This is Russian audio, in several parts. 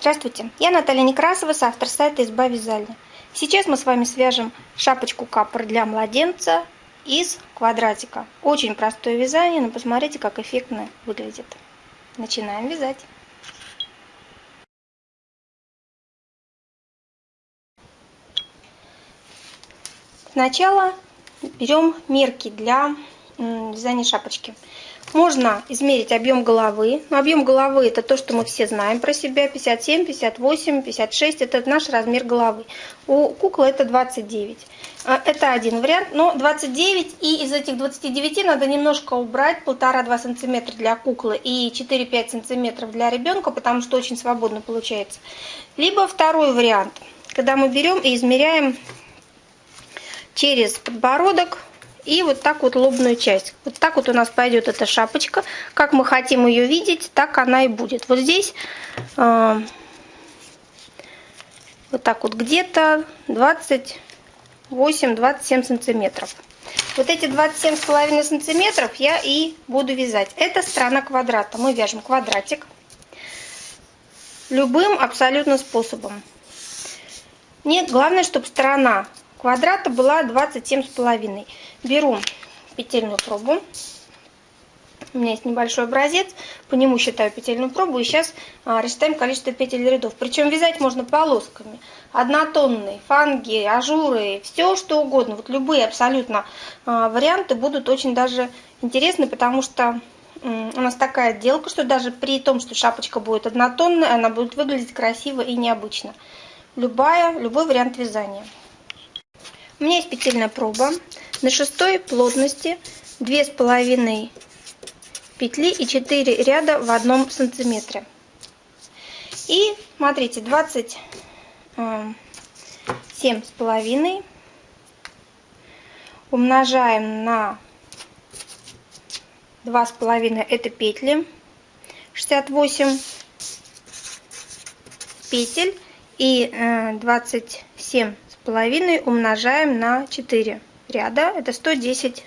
Здравствуйте, я Наталья Некрасова, автор сайта «Изба вязальня». Сейчас мы с вами свяжем шапочку капор для младенца из квадратика. Очень простое вязание, но посмотрите, как эффектно выглядит. Начинаем вязать. Сначала берем мерки для вязания шапочки. Можно измерить объем головы. Объем головы это то, что мы все знаем про себя. 57, 58, 56 это наш размер головы. У куклы это 29. А, это один вариант. Но 29 и из этих 29 надо немножко убрать 1,5-2 сантиметра для куклы и 4-5 сантиметров для ребенка, потому что очень свободно получается. Либо второй вариант, когда мы берем и измеряем через подбородок и вот так вот лобную часть. Вот так вот у нас пойдет эта шапочка. Как мы хотим ее видеть, так она и будет. Вот здесь э, вот так вот где-то 28-27 сантиметров. Вот эти 27,5 сантиметров я и буду вязать. Это сторона квадрата. Мы вяжем квадратик любым абсолютно способом. Нет, главное, чтобы сторона квадрата была 27,5. Беру петельную пробу. У меня есть небольшой образец, по нему считаю петельную пробу. И сейчас а, рассчитаем количество петель рядов. Причем вязать можно полосками. Однотонные, фанги, ажуры, все что угодно. Вот любые абсолютно а, варианты будут очень даже интересны, потому что у нас такая отделка, что даже при том, что шапочка будет однотонная, она будет выглядеть красиво и необычно. Любая, любой вариант вязания. У меня есть петельная проба на шестой плотности две с половиной петли и 4 ряда в одном сантиметре. И смотрите, 27 э, с половиной умножаем на два с половиной это петли 68 петель и 27 э, половиной умножаем на 4 ряда. Это 110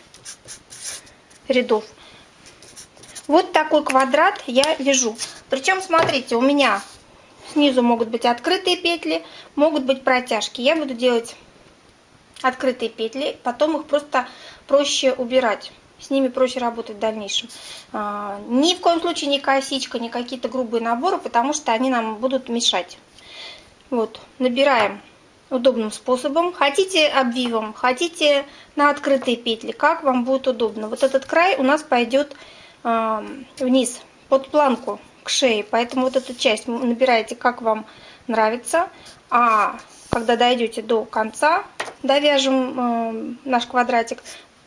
рядов. Вот такой квадрат я вяжу. Причем, смотрите, у меня снизу могут быть открытые петли, могут быть протяжки. Я буду делать открытые петли, потом их просто проще убирать. С ними проще работать в дальнейшем. А, ни в коем случае не косичка, не какие-то грубые наборы, потому что они нам будут мешать. Вот, набираем удобным способом. Хотите обвивом, хотите на открытые петли, как вам будет удобно. Вот этот край у нас пойдет э, вниз, под планку к шее, поэтому вот эту часть набираете, как вам нравится. А когда дойдете до конца, довяжем э, наш квадратик,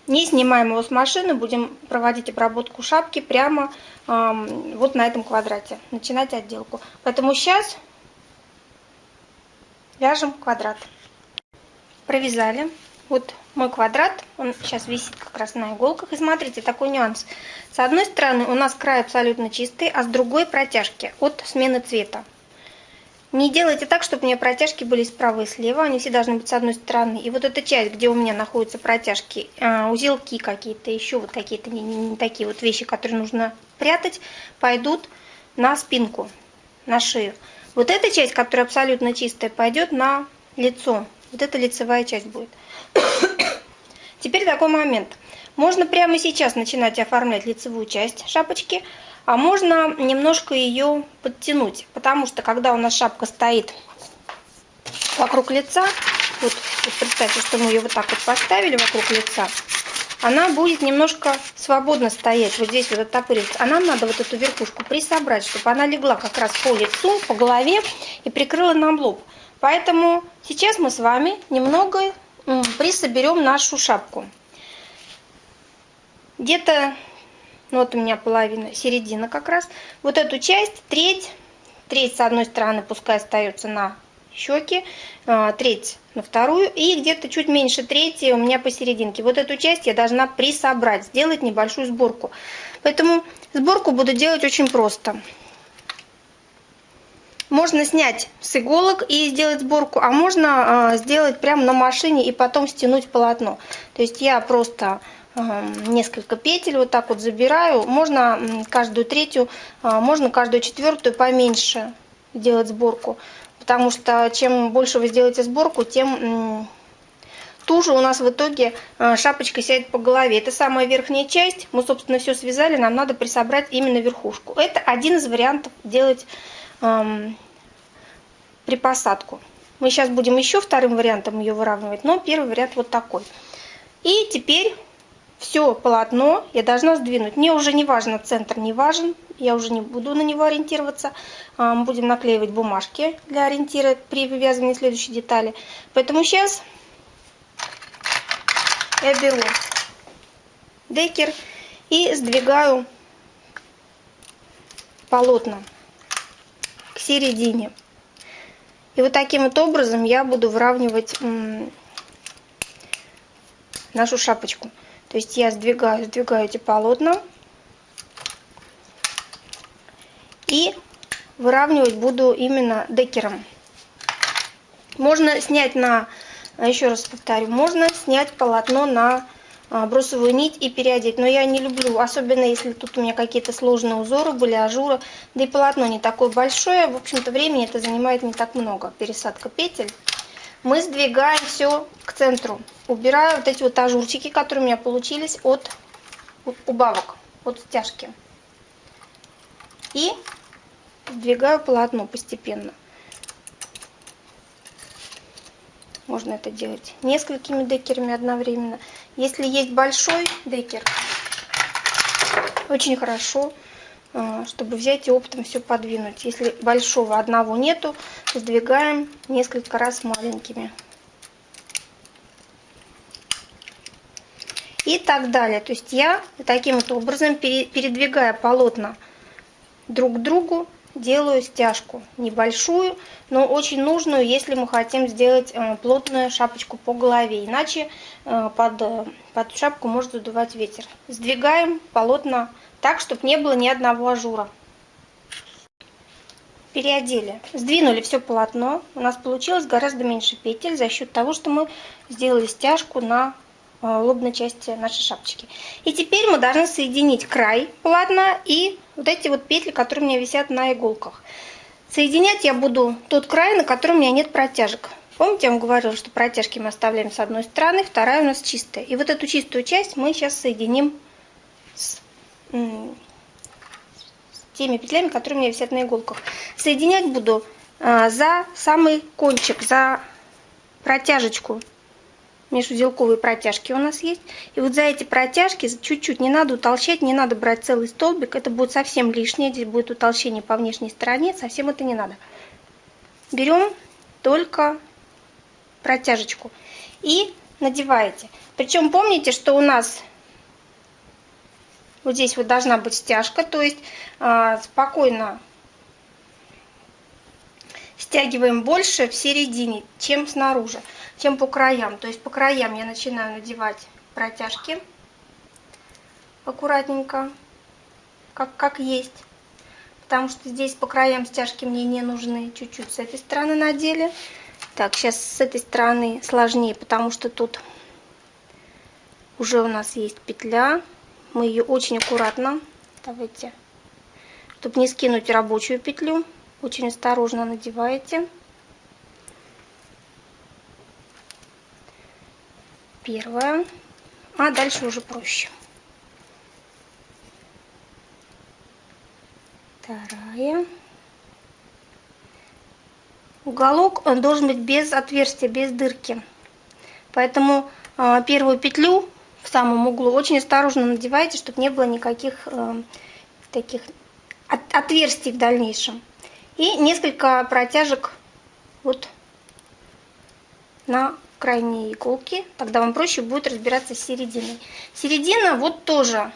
не снимаем его с машины, будем проводить обработку шапки прямо э, вот на этом квадрате, начинать отделку. Поэтому сейчас вяжем квадрат. Провязали. Вот мой квадрат, он сейчас висит как раз на иголках. И смотрите, такой нюанс. С одной стороны у нас край абсолютно чистый, а с другой протяжки от смены цвета. Не делайте так, чтобы у меня протяжки были справа и слева, они все должны быть с одной стороны. И вот эта часть, где у меня находятся протяжки, а, узелки какие-то, еще вот какие-то не, не, не такие вот вещи, которые нужно прятать, пойдут на спинку, на шею. Вот эта часть, которая абсолютно чистая, пойдет на лицо. Вот эта лицевая часть будет. Теперь такой момент. Можно прямо сейчас начинать оформлять лицевую часть шапочки, а можно немножко ее подтянуть. Потому что когда у нас шапка стоит вокруг лица, вот, вот представьте, что мы ее вот так вот поставили вокруг лица, она будет немножко свободно стоять, вот здесь вот оттопыриваться. А нам надо вот эту верхушку присобрать, чтобы она легла как раз по лицу, по голове и прикрыла нам лоб. Поэтому сейчас мы с вами немного присоберем нашу шапку. Где-то, ну вот у меня половина, середина как раз. Вот эту часть, треть, треть с одной стороны пускай остается на щеки, а, треть на вторую и где-то чуть меньше трети у меня посерединке. Вот эту часть я должна присобрать, сделать небольшую сборку. Поэтому сборку буду делать очень просто. Можно снять с иголок и сделать сборку, а можно а, сделать прямо на машине и потом стянуть полотно. То есть я просто а, несколько петель вот так вот забираю. Можно каждую третью, можно каждую четвертую поменьше делать сборку, потому что чем больше вы сделаете сборку, тем туже у нас в итоге а, шапочка сядет по голове. Это самая верхняя часть, мы, собственно, все связали, нам надо присобрать именно верхушку. Это один из вариантов делать эм, при посадку. Мы сейчас будем еще вторым вариантом ее выравнивать, но первый вариант вот такой. И теперь все полотно я должна сдвинуть. Мне уже не важно, центр не важен, я уже не буду на него ориентироваться. А, будем наклеивать бумажки для ориентира при вывязывании следующей детали. Поэтому сейчас я беру декер и сдвигаю полотна к середине. И вот таким вот образом я буду выравнивать нашу шапочку. То есть я сдвигаю, сдвигаю эти полотна и выравнивать буду именно декером. Можно снять на, еще раз повторю, можно снять полотно на а, бросовую нить и переодеть. Но я не люблю, особенно если тут у меня какие-то сложные узоры были, ажуры. Да и полотно не такое большое. В общем-то, времени это занимает не так много. Пересадка петель мы сдвигаем все к центру. Убираю вот эти вот ажурчики, которые у меня получились от убавок, от стяжки. И сдвигаю полотно постепенно. Можно это делать несколькими декерами одновременно. Если есть большой декер, очень хорошо чтобы взять и оптом все подвинуть. Если большого одного нету, сдвигаем несколько раз маленькими. И так далее. То есть я таким вот образом, передвигая полотна друг к другу, делаю стяжку. Небольшую, но очень нужную, если мы хотим сделать э, плотную шапочку по голове. Иначе э, под, э, под шапку может задувать ветер. Сдвигаем полотна так, чтобы не было ни одного ажура. Переодели. Сдвинули все полотно. У нас получилось гораздо меньше петель за счет того, что мы сделали стяжку на э, лобной части нашей шапочки. И теперь мы должны соединить край полотна и вот эти вот петли, которые у меня висят на иголках. Соединять я буду тот край, на котором у меня нет протяжек. Помните, я вам говорила, что протяжки мы оставляем с одной стороны, вторая у нас чистая. И вот эту чистую часть мы сейчас соединим теми петлями, которые у меня висят на иголках. Соединять буду а, за самый кончик, за протяжечку. Межузелковые протяжки у нас есть. И вот за эти протяжки чуть-чуть не надо утолщать, не надо брать целый столбик. Это будет совсем лишнее. Здесь будет утолщение по внешней стороне. Совсем это не надо. Берем только протяжечку и надеваете. Причем помните, что у нас вот здесь вот должна быть стяжка, то есть э, спокойно стягиваем больше в середине, чем снаружи, чем по краям. То есть по краям я начинаю надевать протяжки аккуратненько, как, как есть. Потому что здесь по краям стяжки мне не нужны. Чуть-чуть с этой стороны надели. Так, сейчас с этой стороны сложнее, потому что тут уже у нас есть петля. Мы ее очень аккуратно, давайте, чтобы не скинуть рабочую петлю, очень осторожно надеваете. Первая, а дальше уже проще. Вторая. Уголок должен быть без отверстия, без дырки. Поэтому э, первую петлю в самом углу. Очень осторожно надевайте, чтобы не было никаких э, таких от, отверстий в дальнейшем. И несколько протяжек вот на крайние иголки. Тогда вам проще будет разбираться с серединой. Середина вот тоже.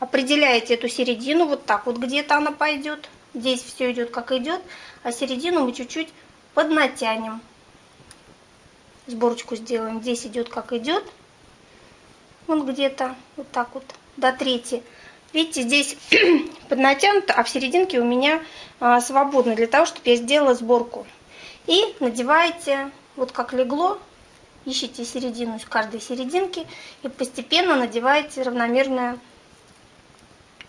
Определяете эту середину вот так вот где-то она пойдет. Здесь все идет как идет, а середину мы чуть-чуть поднатянем. Сборочку сделаем. Здесь идет как идет, вон где-то вот так вот до трети. Видите, здесь поднатянуто, а в серединке у меня а, свободно для того, чтобы я сделала сборку. И надеваете, вот как легло, ищите середину из каждой серединки и постепенно надеваете равномерно,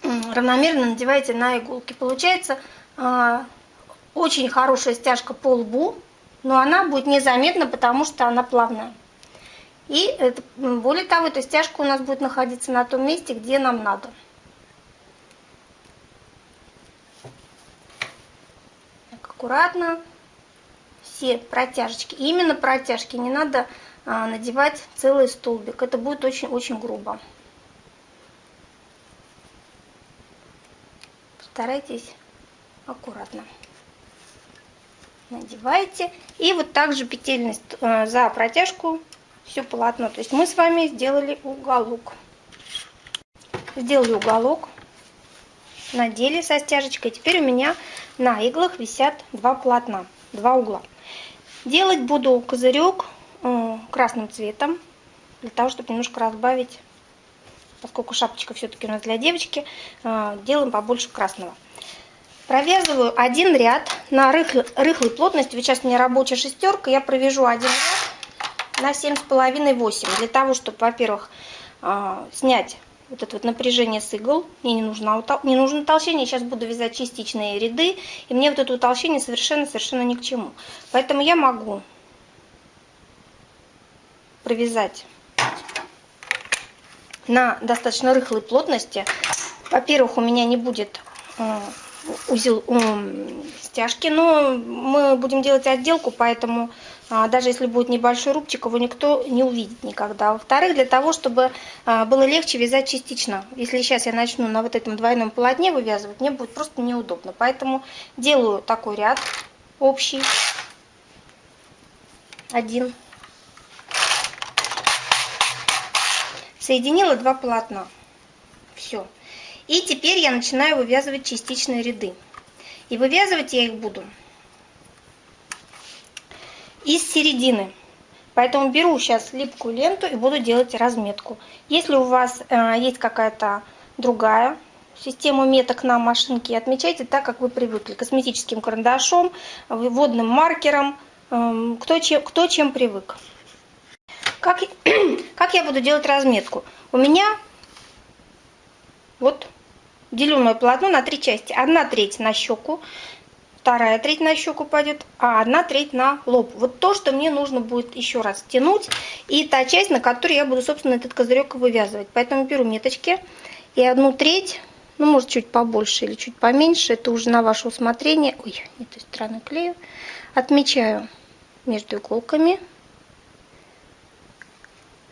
равномерно надеваете на иголки. Получается а, очень хорошая стяжка по лбу, но она будет незаметна, потому что она плавная. И более того, эта стяжка у нас будет находиться на том месте, где нам надо. Так, аккуратно все протяжечки. Именно протяжки, не надо а, надевать целый столбик. Это будет очень-очень грубо. Старайтесь аккуратно. Надевайте. И вот также петельность э, за протяжку все полотно. То есть мы с вами сделали уголок. Сделали уголок. Надели со стяжечкой. Теперь у меня на иглах висят два полотна, два угла. Делать буду козырек э, красным цветом, для того, чтобы немножко разбавить, поскольку шапочка все-таки у нас для девочки, э, делаем побольше красного. Провязываю один ряд на рыхлой, плотности. Вот сейчас у меня рабочая шестерка, я провяжу один ряд на 7,5-8, для того, чтобы, во-первых, э, снять вот это вот напряжение с игл. Мне не нужно, не нужно утолщение. Сейчас буду вязать частичные ряды. И мне вот это утолщение совершенно-совершенно ни к чему. Поэтому я могу провязать на достаточно рыхлой плотности. Во-первых, у меня не будет э, узел стяжки, но мы будем делать отделку, поэтому а, даже если будет небольшой рубчик, его никто не увидит никогда. Во-вторых, для того, чтобы а, было легче вязать частично. Если сейчас я начну на вот этом двойном полотне вывязывать, мне будет просто неудобно. Поэтому делаю такой ряд общий. Один. Соединила два полотна. Все. И теперь я начинаю вывязывать частичные ряды. И вывязывать я их буду из середины. Поэтому беру сейчас липкую ленту и буду делать разметку. Если у вас э, есть какая-то другая система меток на машинке, отмечайте так, как вы привыкли. Косметическим карандашом, водным маркером, э, кто, чем, кто чем привык. Как, как я буду делать разметку? У меня вот делю мое полотно на три части. Одна треть на щеку, вторая треть на щеку пойдет, а одна треть на лоб. Вот то, что мне нужно будет еще раз тянуть, и та часть, на которой я буду, собственно, этот козырек вывязывать. Поэтому беру меточки и одну треть, ну, может, чуть побольше или чуть поменьше, это уже на ваше усмотрение. Ой, не той стороны клею. Отмечаю между иголками.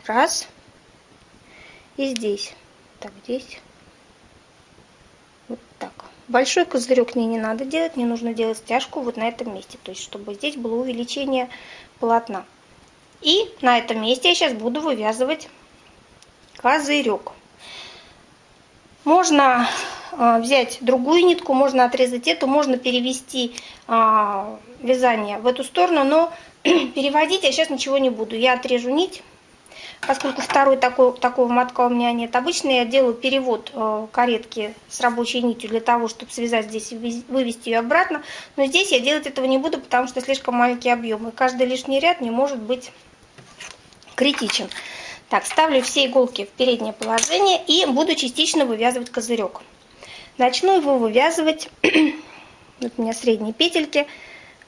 Раз. И здесь. Так, здесь. Вот так. Большой козырек мне не надо делать, мне нужно делать стяжку вот на этом месте, то есть чтобы здесь было увеличение полотна. И на этом месте я сейчас буду вывязывать козырек. Можно э, взять другую нитку, можно отрезать эту, можно перевести э, вязание в эту сторону, но переводить я сейчас ничего не буду. Я отрежу нить поскольку второй такой, такого мотка у меня нет. Обычно я делаю перевод э, каретки с рабочей нитью для того, чтобы связать здесь и вывести ее обратно. Но здесь я делать этого не буду, потому что слишком маленький объем. И каждый лишний ряд не может быть критичен. Так, ставлю все иголки в переднее положение и буду частично вывязывать козырек. Начну его вывязывать, вот у меня средние петельки,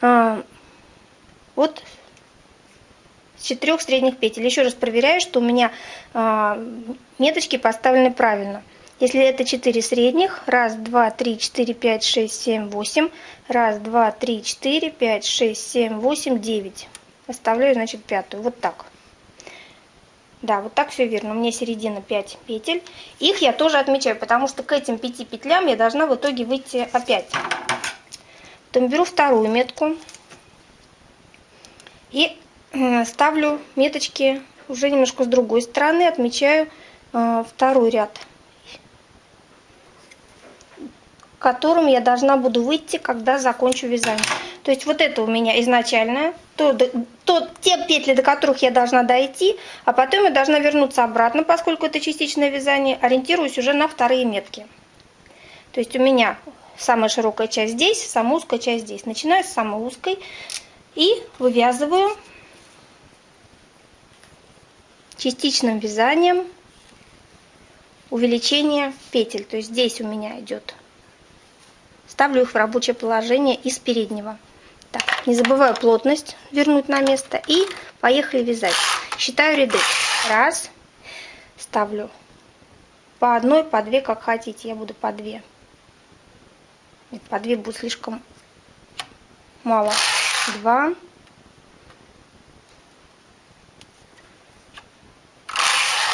э, вот четырех средних петель. Еще раз проверяю, что у меня э, меточки поставлены правильно. Если это 4 средних, раз, два, три, четыре, пять, шесть, семь, восемь, раз, два, три, четыре, пять, шесть, семь, восемь, девять. Оставляю, значит, пятую. Вот так. Да, вот так все верно. У меня середина 5 петель. Их я тоже отмечаю, потому что к этим 5 петлям я должна в итоге выйти опять. Потом беру вторую метку и ставлю меточки уже немножко с другой стороны, отмечаю э, второй ряд, которым я должна буду выйти, когда закончу вязание. То есть вот это у меня изначальное, то, то, те петли, до которых я должна дойти, а потом я должна вернуться обратно, поскольку это частичное вязание, ориентируюсь уже на вторые метки. То есть у меня самая широкая часть здесь, самая узкая часть здесь. Начинаю с самой узкой и вывязываю частичным вязанием увеличение петель. То есть здесь у меня идет ставлю их в рабочее положение из переднего. Так, не забываю плотность вернуть на место и поехали вязать. Считаю ряды. Раз, ставлю по одной, по две, как хотите. Я буду по две. Нет, по две будет слишком мало. Два.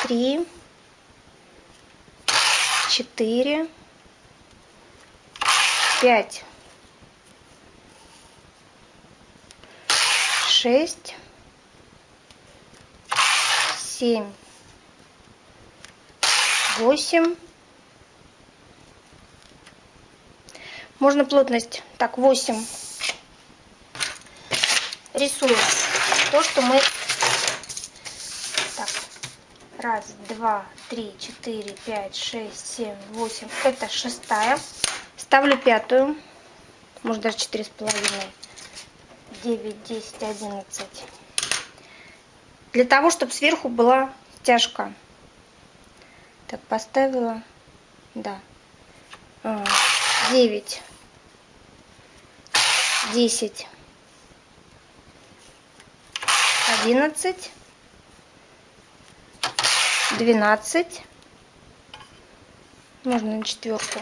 Три. Четыре. Пять. Шесть. Семь. Восемь. Можно плотность. Так, 8. Рисуем то, что мы... Раз, два, три, четыре, пять, шесть, семь, восемь. Это шестая. Ставлю пятую. Может даже четыре с половиной. Девять, десять, одиннадцать. Для того, чтобы сверху была стяжка. Так, поставила. Да. А, девять, десять, одиннадцать, двенадцать. Можно на четверку.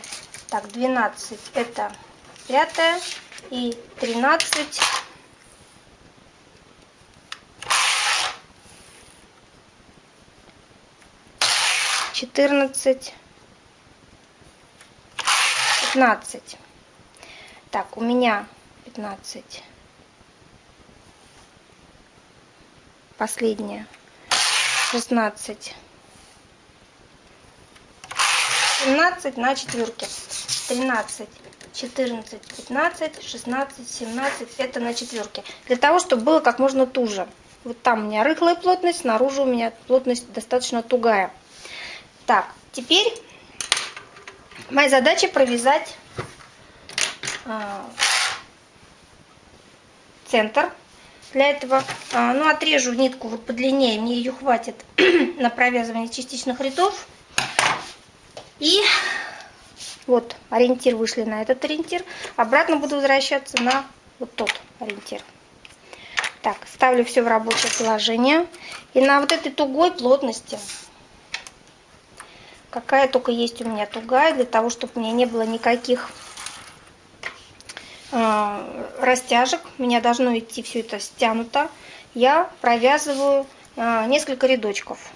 Так, двенадцать это пятая и тринадцать. Четырнадцать. 15. Так, у меня 15. Последняя. 16. 17 на четверке. 13, 14, 15, 16, 17. Это на четверке. Для того, чтобы было как можно туже. Вот там у меня рыхлая плотность, снаружи у меня плотность достаточно тугая. Так, теперь Моя задача провязать а, центр. Для этого а, ну, отрежу нитку вот подлиннее, мне ее хватит на провязывание частичных рядов. И вот ориентир вышли на этот ориентир. Обратно буду возвращаться на вот тот ориентир. Так, ставлю все в рабочее положение. И на вот этой тугой плотности какая только есть у меня тугая, для того, чтобы у меня не было никаких э, растяжек. У меня должно идти все это стянуто. Я провязываю э, несколько рядочков.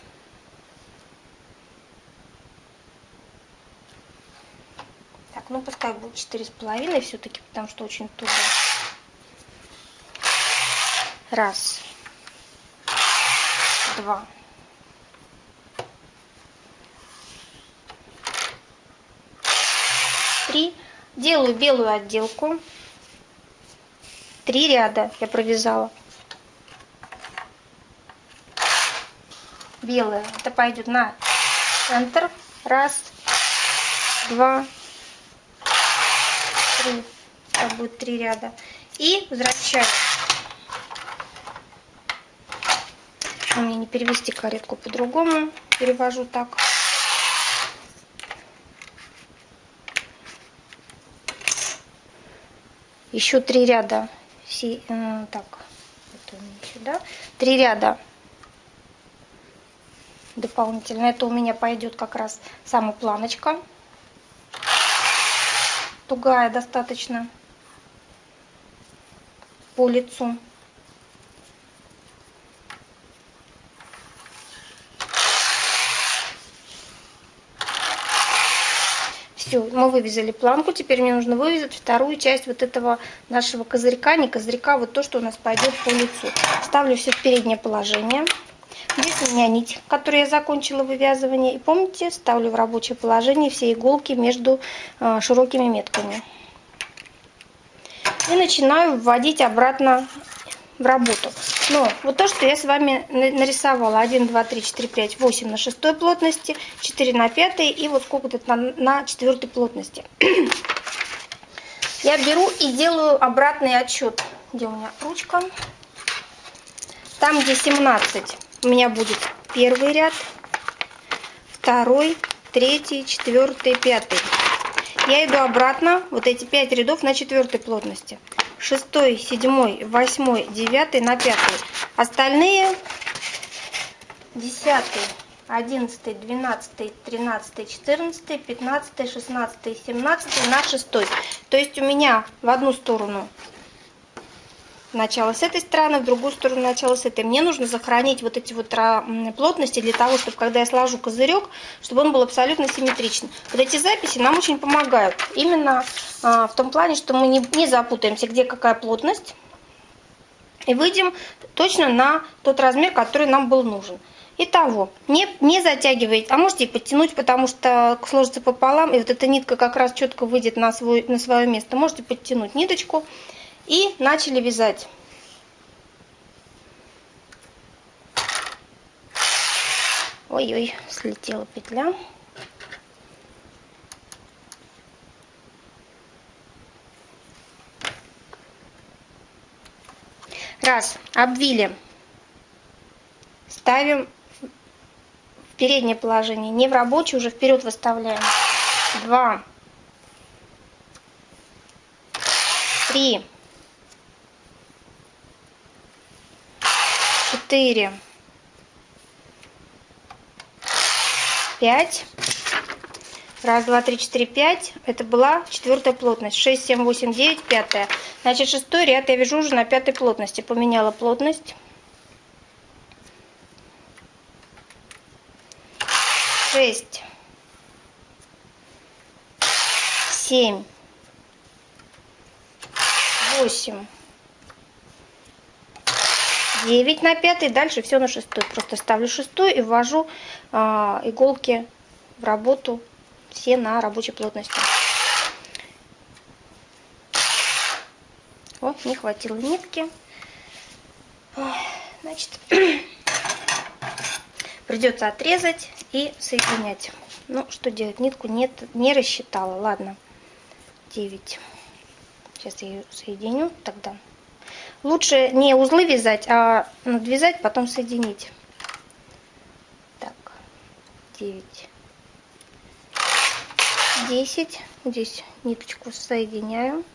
Ну пускай будет четыре с половиной все-таки, потому что очень туго. Раз, два, три. Делаю белую отделку. Три ряда я провязала. Белая. Это пойдет на центр. Раз, два, три. Это будет три ряда. И возвращаю. У меня не перевести каретку по-другому. Перевожу так. еще три ряда э, так это сюда три ряда дополнительно это у меня пойдет как раз сама планочка тугая достаточно по лицу Все, мы вывязали планку, теперь мне нужно вывязать вторую часть вот этого нашего козырька, не козырька, вот то, что у нас пойдет по лицу. Ставлю все в переднее положение. Здесь у меня нить, которую я закончила вывязывание. И помните, ставлю в рабочее положение все иголки между э, широкими метками. И начинаю вводить обратно в работу. Но вот то, что я с вами нарисовала, 1, 2, 3, 4, 5, 8 на шестой плотности, 4 на пятой и вот сколько-то на, на четвертой плотности. Я беру и делаю обратный отсчет. Где у меня ручка? Там, где 17, у меня будет первый ряд, второй, третий, четвертый, пятый. я иду обратно, вот эти 5 рядов на четвертой плотности. Шестой, седьмой, восьмой, девятый на пятый. Остальные десятый, одиннадцатый, двенадцатый, тринадцатый, четырнадцатый, пятнадцатый, шестнадцатый, семнадцатый на шестой. То есть у меня в одну сторону начало с этой стороны, в другую сторону начало с этой. Мне нужно сохранить вот эти вот плотности для того, чтобы когда я сложу козырек, чтобы он был абсолютно симметричный. Вот эти записи нам очень помогают. Именно а, в том плане, что мы не, не запутаемся, где какая плотность. И выйдем точно на тот размер, который нам был нужен. Итого, не, не затягивайте, а можете подтянуть, потому что сложится пополам, и вот эта нитка как раз четко выйдет на, свой, на свое место. Можете подтянуть ниточку и начали вязать. Ой-ой, слетела петля. Раз, обвили. Ставим в переднее положение, не в рабочее, уже вперед выставляем. Два. Три. Четыре, пять. Раз, два, три, четыре, пять. Это была четвертая плотность. Шесть, семь, восемь, девять, пятая. Значит, шестой ряд я вяжу уже на пятой плотности. Поменяла плотность. Шесть. Семь. Восемь. 9 на 5, дальше все на 6. Просто ставлю 6 и ввожу э, иголки в работу все на рабочей плотности. О, не хватило нитки. Значит, придется отрезать и соединять. Ну, что делать? Нитку нет, не рассчитала. Ладно, 9. Сейчас я ее соединю тогда. Лучше не узлы вязать, а надвязать, потом соединить. Так, 9, 10. Здесь ниточку соединяю.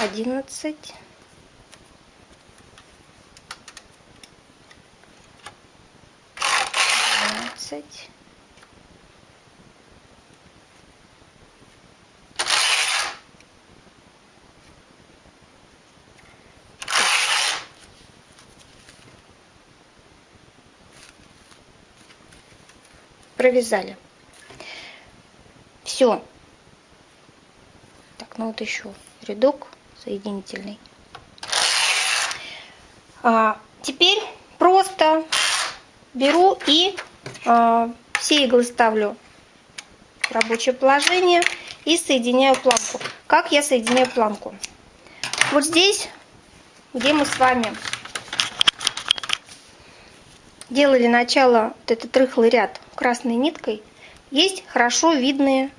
Одиннадцать. Двенадцать. Провязали. Все. Так, ну вот еще рядок соединительный. А, теперь просто беру и а, все иглы ставлю в рабочее положение и соединяю планку. Как я соединяю планку? Вот здесь, где мы с вами делали начало, вот этот рыхлый ряд красной ниткой, есть хорошо видные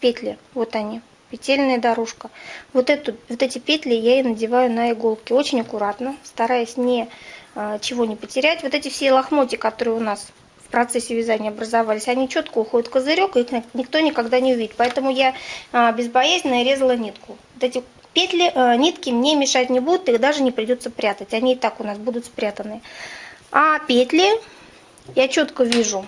петли. Вот они, петельная дорожка. Вот, эту, вот эти петли я и надеваю на иголки. Очень аккуратно, стараясь не, а, чего не потерять. Вот эти все лохмотья, которые у нас в процессе вязания образовались, они четко уходят в козырек, и их никто никогда не увидит. Поэтому я а, безбоязненно резала нитку. Вот эти петли, а, нитки мне мешать не будут, их даже не придется прятать. Они и так у нас будут спрятаны. А петли я четко вижу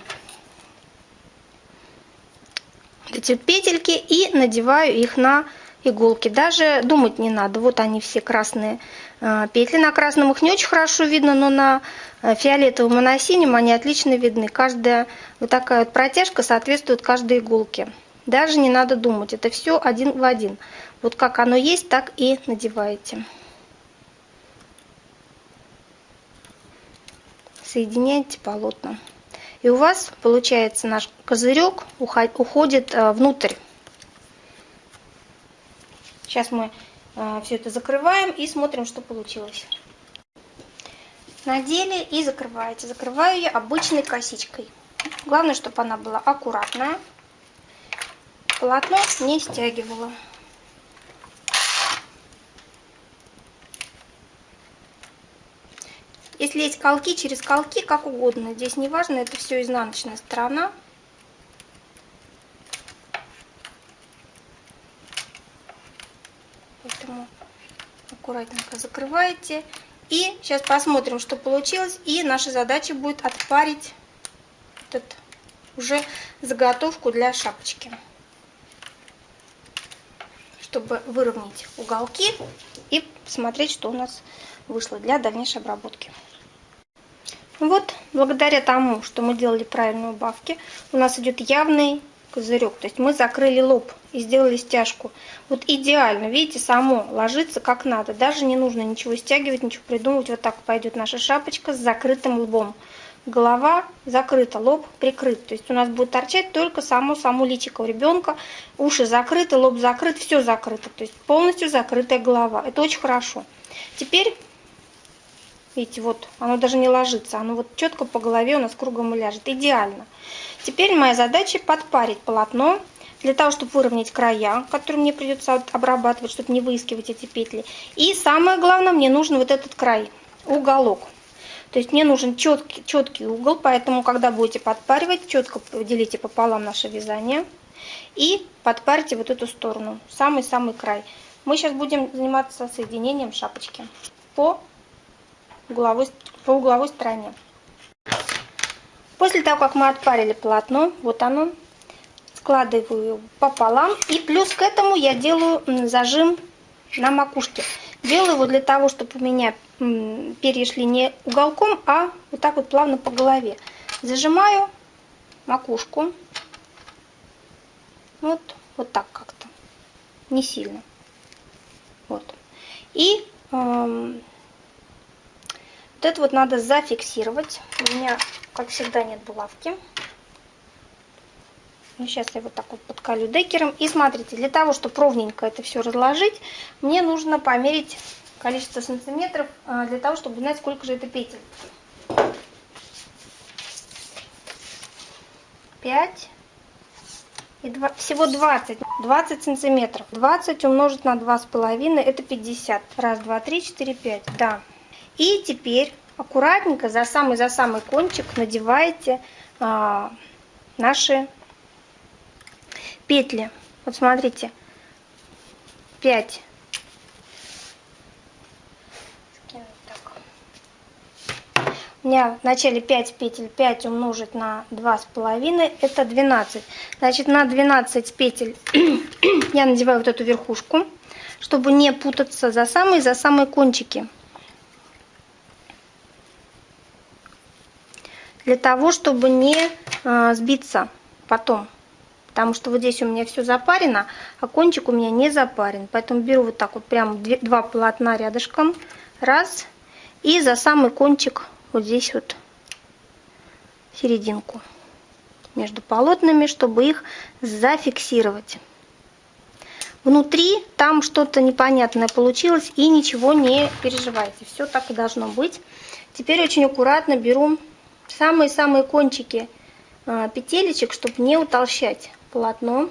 эти петельки и надеваю их на иголки. Даже думать не надо. Вот они все красные а, петли. На красном их не очень хорошо видно, но на а, фиолетовом и на синем они отлично видны. Каждая вот такая вот протяжка соответствует каждой иголке. Даже не надо думать. Это все один в один. Вот как оно есть, так и надеваете. Соединяете полотна. И у вас получается наш козырек уходит э, внутрь. Сейчас мы э, все это закрываем и смотрим, что получилось. Надели и закрываете. Закрываю я обычной косичкой. Главное, чтобы она была аккуратная. Полотно не стягивала. Если есть колки, через колки, как угодно. Здесь не важно, это все изнаночная сторона. Поэтому аккуратненько закрываете. И сейчас посмотрим, что получилось. И наша задача будет отпарить этот уже заготовку для шапочки. Чтобы выровнять уголки и посмотреть, что у нас вышло для дальнейшей обработки. Вот, благодаря тому, что мы делали правильные убавки, у нас идет явный козырек. То есть мы закрыли лоб и сделали стяжку. Вот идеально, видите, само ложится как надо. Даже не нужно ничего стягивать, ничего придумывать. Вот так пойдет наша шапочка с закрытым лбом. Голова закрыта, лоб прикрыт. То есть у нас будет торчать только само само личико у ребенка. Уши закрыты, лоб закрыт, все закрыто. То есть полностью закрытая голова. Это очень хорошо. Теперь Видите, вот оно даже не ложится, оно вот четко по голове у нас кругом и ляжет. Идеально. Теперь моя задача подпарить полотно для того, чтобы выровнять края, которые мне придется обрабатывать, чтобы не выискивать эти петли. И самое главное, мне нужен вот этот край, уголок. То есть мне нужен четкий, четкий угол, поэтому, когда будете подпаривать, четко делите пополам наше вязание и подпарьте вот эту сторону, самый-самый край. Мы сейчас будем заниматься соединением шапочки по угловой, по угловой стороне. После того, как мы отпарили полотно, вот оно, складываю пополам. И плюс к этому я делаю зажим на макушке. Делаю его для того, чтобы у меня перья шли не уголком, а вот так вот плавно по голове. Зажимаю макушку. Вот, вот так как-то. Не сильно. Вот. И эм, вот это вот надо зафиксировать. У меня, как всегда, нет булавки. Ну, сейчас я вот так вот подкалю декером. И смотрите, для того, чтобы ровненько это все разложить, мне нужно померить количество сантиметров, а, для того, чтобы знать, сколько же это петель. 5 и 2, всего 20. 20 сантиметров. 20 умножить на 2,5 это 50. Раз, два, три, четыре, пять. Да, и теперь аккуратненько за самый за самый кончик надеваете а, наши петли. Вот смотрите, 5. У меня в начале 5 петель, 5 умножить на 2,5, это 12. Значит, на 12 петель я надеваю вот эту верхушку, чтобы не путаться за самые, за самые кончики. Для того, чтобы не а, сбиться потом. Потому что вот здесь у меня все запарено, а кончик у меня не запарен. Поэтому беру вот так вот прям два полотна рядышком. Раз. И за самый кончик вот здесь вот серединку между полотнами, чтобы их зафиксировать. Внутри там что-то непонятное получилось и ничего не переживайте. Все так и должно быть. Теперь очень аккуратно беру самые-самые кончики а, петелечек, чтобы не утолщать полотно.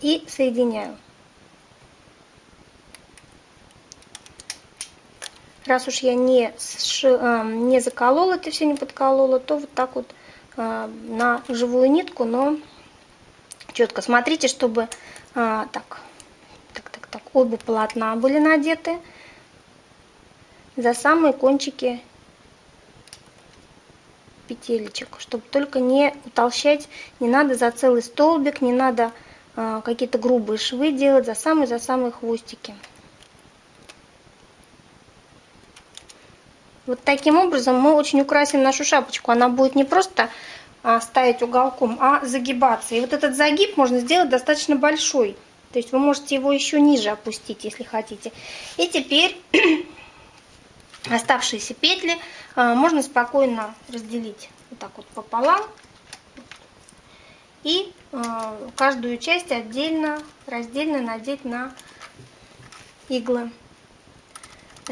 И соединяю. Раз уж я не, сши, а, не заколола, это все не подколола, то вот так вот а, на живую нитку, но четко смотрите, чтобы а, так, так, так, так, оба полотна были надеты за самые кончики петелечек, чтобы только не утолщать, не надо за целый столбик, не надо а, какие-то грубые швы делать, за самые, за самые хвостики. Вот таким образом мы очень украсим нашу шапочку. Она будет не просто ставить уголком, а загибаться. И вот этот загиб можно сделать достаточно большой. То есть вы можете его еще ниже опустить, если хотите. И теперь оставшиеся петли а, можно спокойно разделить вот так вот пополам. И а, каждую часть отдельно, раздельно надеть на иглы.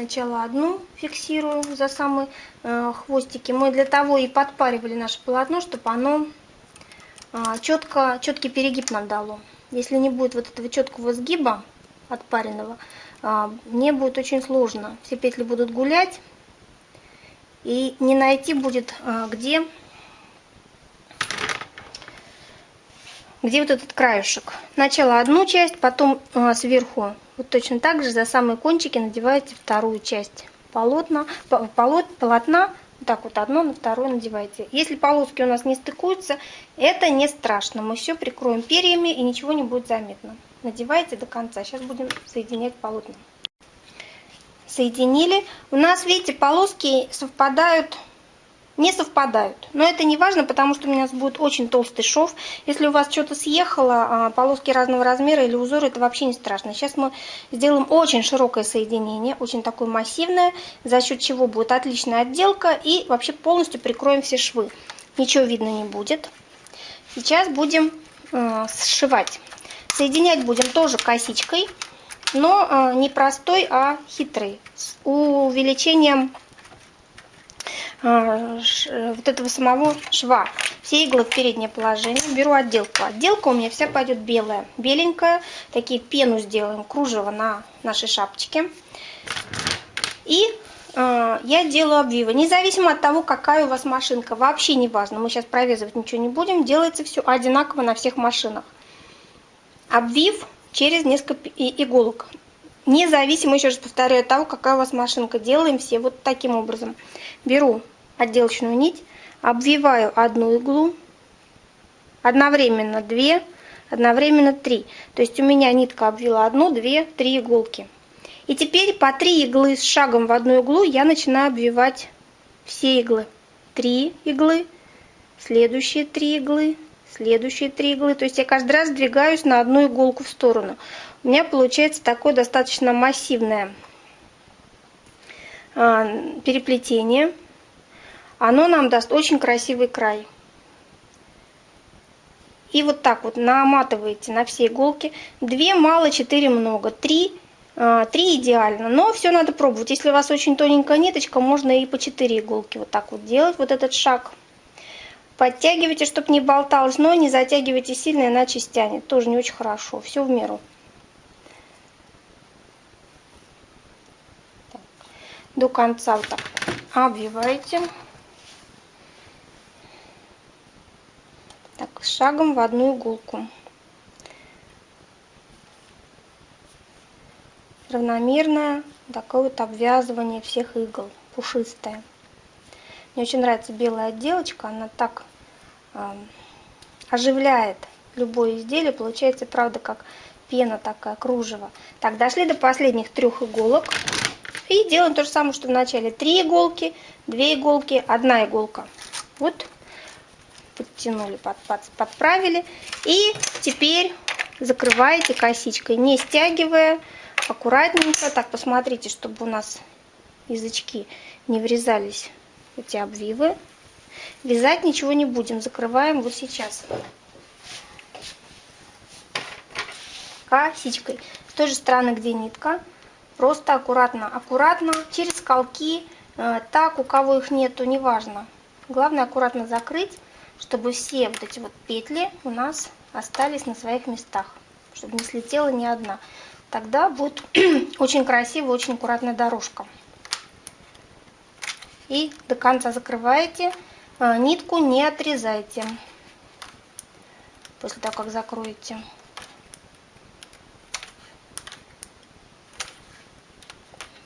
Сначала одну фиксирую за самые э, хвостики. Мы для того и подпаривали наше полотно, чтобы оно а, четко, четкий перегиб нам дало. Если не будет вот этого четкого сгиба отпаренного, а, мне будет очень сложно. Все петли будут гулять, и не найти будет, а, где, где вот этот краюшек. Сначала одну часть, потом сверху вот точно так же за самые кончики надеваете вторую часть полотна, полот, полотна так вот одно на второе надевайте. Если полоски у нас не стыкуются, это не страшно. Мы все прикроем перьями и ничего не будет заметно. Надевайте до конца. Сейчас будем соединять полотна. Соединили. У нас, видите, полоски совпадают не совпадают. Но это не важно, потому что у меня будет очень толстый шов. Если у вас что-то съехало, а, полоски разного размера или узоры, это вообще не страшно. Сейчас мы сделаем очень широкое соединение, очень такое массивное, за счет чего будет отличная отделка и вообще полностью прикроем все швы. Ничего видно не будет. Сейчас будем э, сшивать. Соединять будем тоже косичкой, но э, не простой, а хитрый, с увеличением вот этого самого шва. Все иглы в переднее положение. Беру отделку. Отделка у меня вся пойдет белая. Беленькая. Такие пену сделаем, кружево на нашей шапочке. И э, я делаю обвивы. Независимо от того, какая у вас машинка. Вообще не важно. Мы сейчас провязывать ничего не будем. Делается все одинаково на всех машинах. Обвив через несколько иголок. Независимо, еще раз повторяю, от того, какая у вас машинка. Делаем все вот таким образом. Беру отделочную нить, обвиваю одну иглу, одновременно две, одновременно три. То есть у меня нитка обвила одну, две, три иголки. И теперь по три иглы с шагом в одну иглу я начинаю обвивать все иглы. Три иглы, следующие три иглы, следующие три иглы. То есть я каждый раз двигаюсь на одну иголку в сторону. У меня получается такое достаточно массивное переплетение. Оно нам даст очень красивый край. И вот так вот наматываете на все иголки. Две мало, четыре много. Три, а, три идеально. Но все надо пробовать. Если у вас очень тоненькая ниточка, можно и по четыре иголки вот так вот делать, вот этот шаг. Подтягивайте, чтобы не болталось, но не затягивайте сильно, иначе стянет. Тоже не очень хорошо. Все в меру. До конца вот так обвиваете. Так, шагом в одну иголку. Равномерное такое вот обвязывание всех игл, пушистое. Мне очень нравится белая отделочка, она так э, оживляет любое изделие, получается, правда, как пена такая, кружево. Так, дошли до последних трех иголок. И делаем то же самое, что в начале. Три иголки, две иголки, одна иголка. Вот подтянули, под, под, подправили. И теперь закрываете косичкой, не стягивая, аккуратненько. Так, посмотрите, чтобы у нас язычки не врезались эти обвивы. Вязать ничего не будем, закрываем вот сейчас. Косичкой. С той же стороны, где нитка, Просто аккуратно, аккуратно, через колки, э, так, у кого их нету, неважно. Главное аккуратно закрыть, чтобы все вот эти вот петли у нас остались на своих местах, чтобы не слетела ни одна. Тогда будет очень красивая, очень аккуратная дорожка. И до конца закрываете, э, нитку не отрезайте после того, как закроете.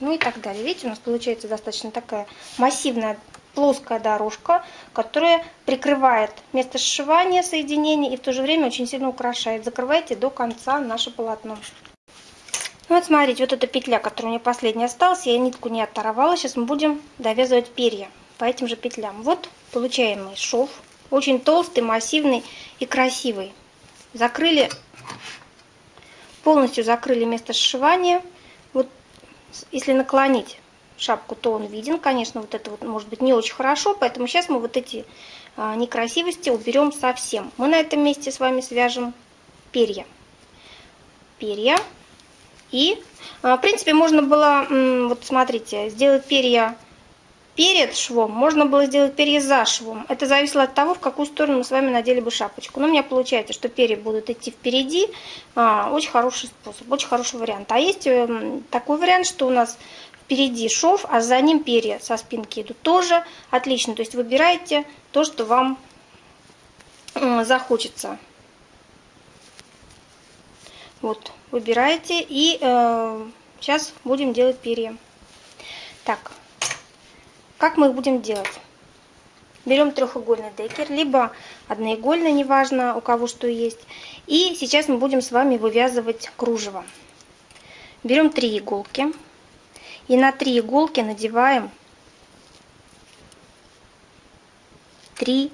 Ну и так далее. Видите, у нас получается достаточно такая массивная плоская дорожка, которая прикрывает место сшивания соединений и в то же время очень сильно украшает. Закрывайте до конца наше полотно. Ну вот смотрите, вот эта петля, которая у меня последняя осталась, я нитку не оторвала. Сейчас мы будем довязывать перья по этим же петлям. Вот получаемый шов, очень толстый, массивный и красивый. Закрыли, полностью закрыли место сшивания. Если наклонить шапку, то он виден. Конечно, вот это вот может быть не очень хорошо, поэтому сейчас мы вот эти а, некрасивости уберем совсем. Мы на этом месте с вами свяжем перья. Перья. И, а, в принципе, можно было, вот смотрите, сделать перья перед швом, можно было сделать перья за швом. Это зависело от того, в какую сторону мы с вами надели бы шапочку. Но у меня получается, что перья будут идти впереди. А, очень хороший способ, очень хороший вариант. А есть эм, такой вариант, что у нас впереди шов, а за ним перья со спинки идут тоже отлично. То есть выбирайте то, что вам захочется. Вот, выбираете и э, сейчас будем делать перья. Так, как мы их будем делать? Берем трехугольный декер, либо одноигольный, неважно у кого что есть. И сейчас мы будем с вами вывязывать кружево. Берем три иголки. И на три иголки надеваем три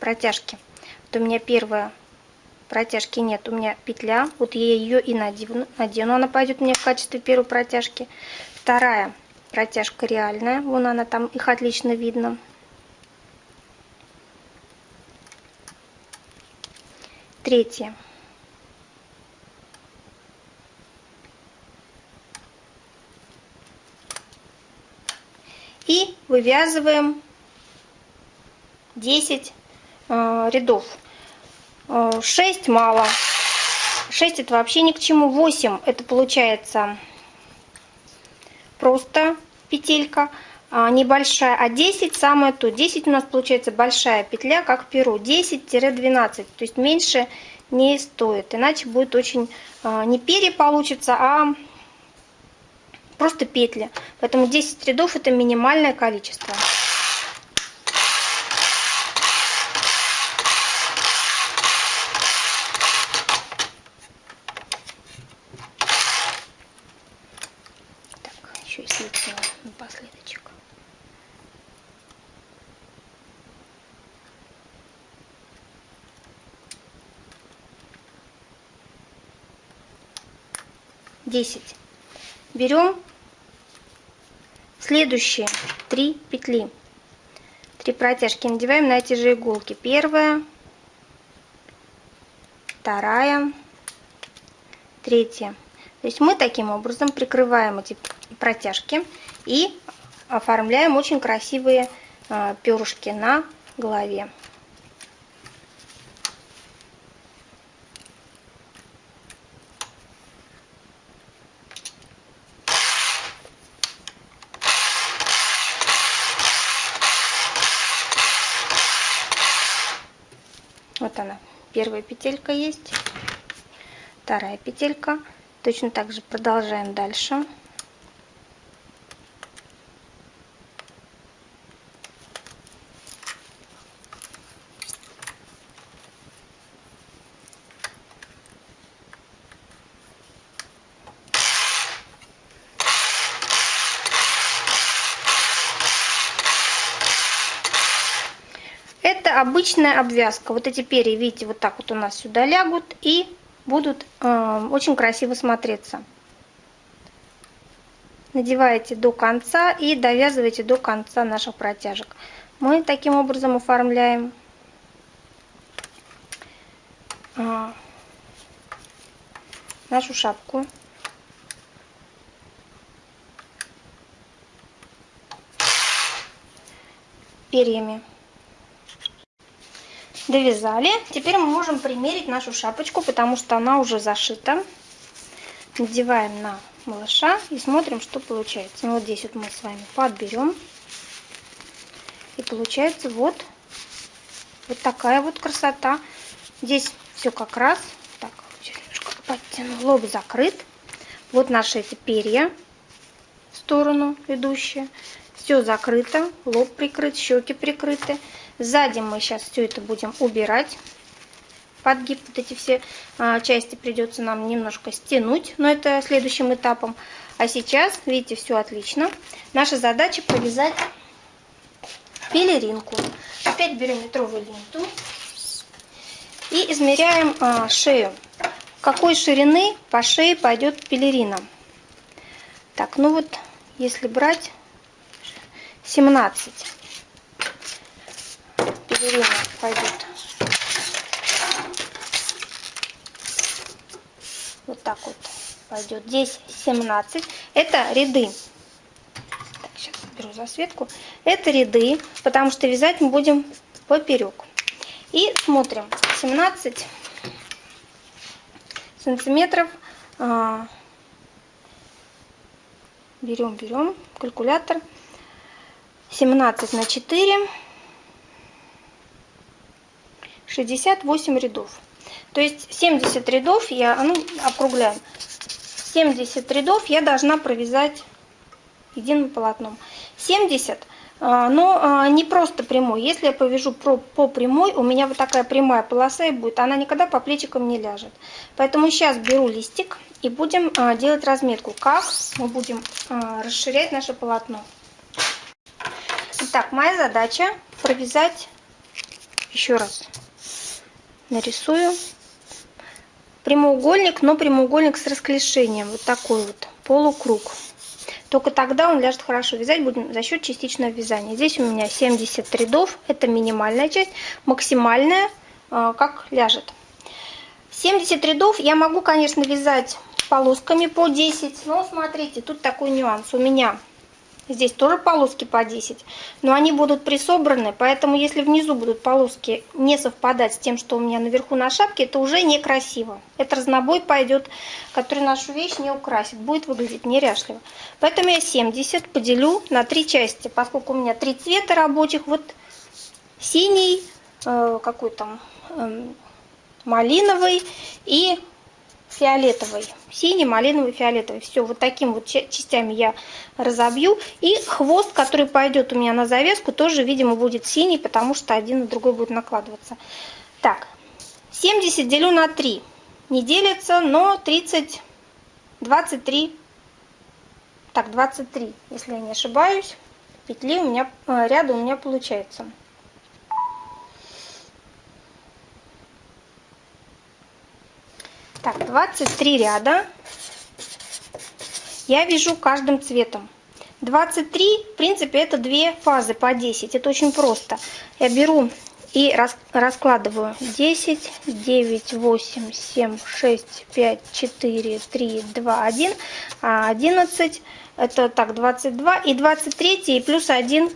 протяжки. Вот у меня первая протяжки нет, у меня петля, вот я ее и надену, надену, она пойдет мне в качестве первой протяжки. Вторая протяжка реальная, вон она там, их отлично видно. Третья. И вывязываем 10 э, рядов. 6 э, мало. 6 это вообще ни к чему. 8 это получается просто петелька а, небольшая, а 10 самое то. 10 у нас получается большая петля, как перо. 10-12, то есть меньше не стоит, иначе будет очень а, не перья получится, а просто петли. Поэтому 10 рядов это минимальное количество. Десять. Берем следующие три петли. Три протяжки надеваем на эти же иголки. Первая, вторая, третья. То есть мы таким образом прикрываем эти протяжки и оформляем очень красивые а, перышки на голове. Вот она, первая петелька есть, вторая петелька. Точно так же продолжаем дальше. Это обычная обвязка. Вот эти перья, видите, вот так вот у нас сюда лягут и будут э, очень красиво смотреться. Надеваете до конца и довязываете до конца наших протяжек. Мы таким образом оформляем э, нашу шапку. перьями довязали. Теперь мы можем примерить нашу шапочку, потому что она уже зашита. Надеваем на малыша и смотрим, что получается. Ну, вот здесь вот мы с вами подберем. И получается вот, вот такая вот красота. Здесь все как раз. Так, сейчас немножко подтяну. Лоб закрыт. Вот наши эти перья в сторону идущие. Все закрыто, лоб прикрыт, щеки прикрыты. Сзади мы сейчас все это будем убирать. Подгиб, вот эти все а, части придется нам немножко стянуть, но это следующим этапом. А сейчас, видите, все отлично. Наша задача повязать пелеринку. Опять берем метровую ленту и измеряем а, шею. Какой ширины по шее пойдет пелерина. Так, ну вот, если брать 17 пелерина пойдет. Вот так вот пойдет. Здесь 17. Это ряды. беру засветку. Это ряды, потому что вязать мы будем поперек. И смотрим. 17 сантиметров. А, берем, берем калькулятор. 17 на 4. 68 рядов. То есть 70 рядов я, ну, округляем. 70 рядов я должна провязать единым полотном. 70, а, но а, не просто прямой. Если я повяжу по прямой, у меня вот такая прямая полоса и будет. Она никогда по плечикам не ляжет. Поэтому сейчас беру листик и будем а, делать разметку, как мы будем расширять наше полотно. Итак, моя задача провязать еще раз. Нарисую прямоугольник, но прямоугольник с расклешением. Вот такой вот полукруг. Только тогда он ляжет хорошо. Вязать будем за счет частичного вязания. Здесь у меня 70 рядов. Это минимальная часть. Максимальная, а, как ляжет. 70 рядов я могу, конечно, вязать полосками по 10. Но смотрите, тут такой нюанс. У меня Здесь тоже полоски по 10, но они будут присобраны, поэтому если внизу будут полоски не совпадать с тем, что у меня наверху на шапке, это уже некрасиво. Это разнобой пойдет, который нашу вещь не украсит, будет выглядеть неряшливо. Поэтому я 70 поделю на три части, поскольку у меня три цвета рабочих, вот синий, э, какой там, э, малиновый и фиолетовый. Синий, малиновый, фиолетовый. Все, вот таким вот частями я разобью. И хвост, который пойдет у меня на завязку, тоже, видимо, будет синий, потому что один на другой будет накладываться. Так, 70 делю на 3. Не делится, но 30, 23, так, 23, если я не ошибаюсь, петли у меня, э, ряда у меня получается. Так, 23 ряда я вяжу каждым цветом. 23, в принципе, это две фазы по 10. Это очень просто. Я беру и раскладываю 10, 9, 8, 7, 6, 5, 4, 3, 2, 1, 11, это так, 22 и 23 и плюс 1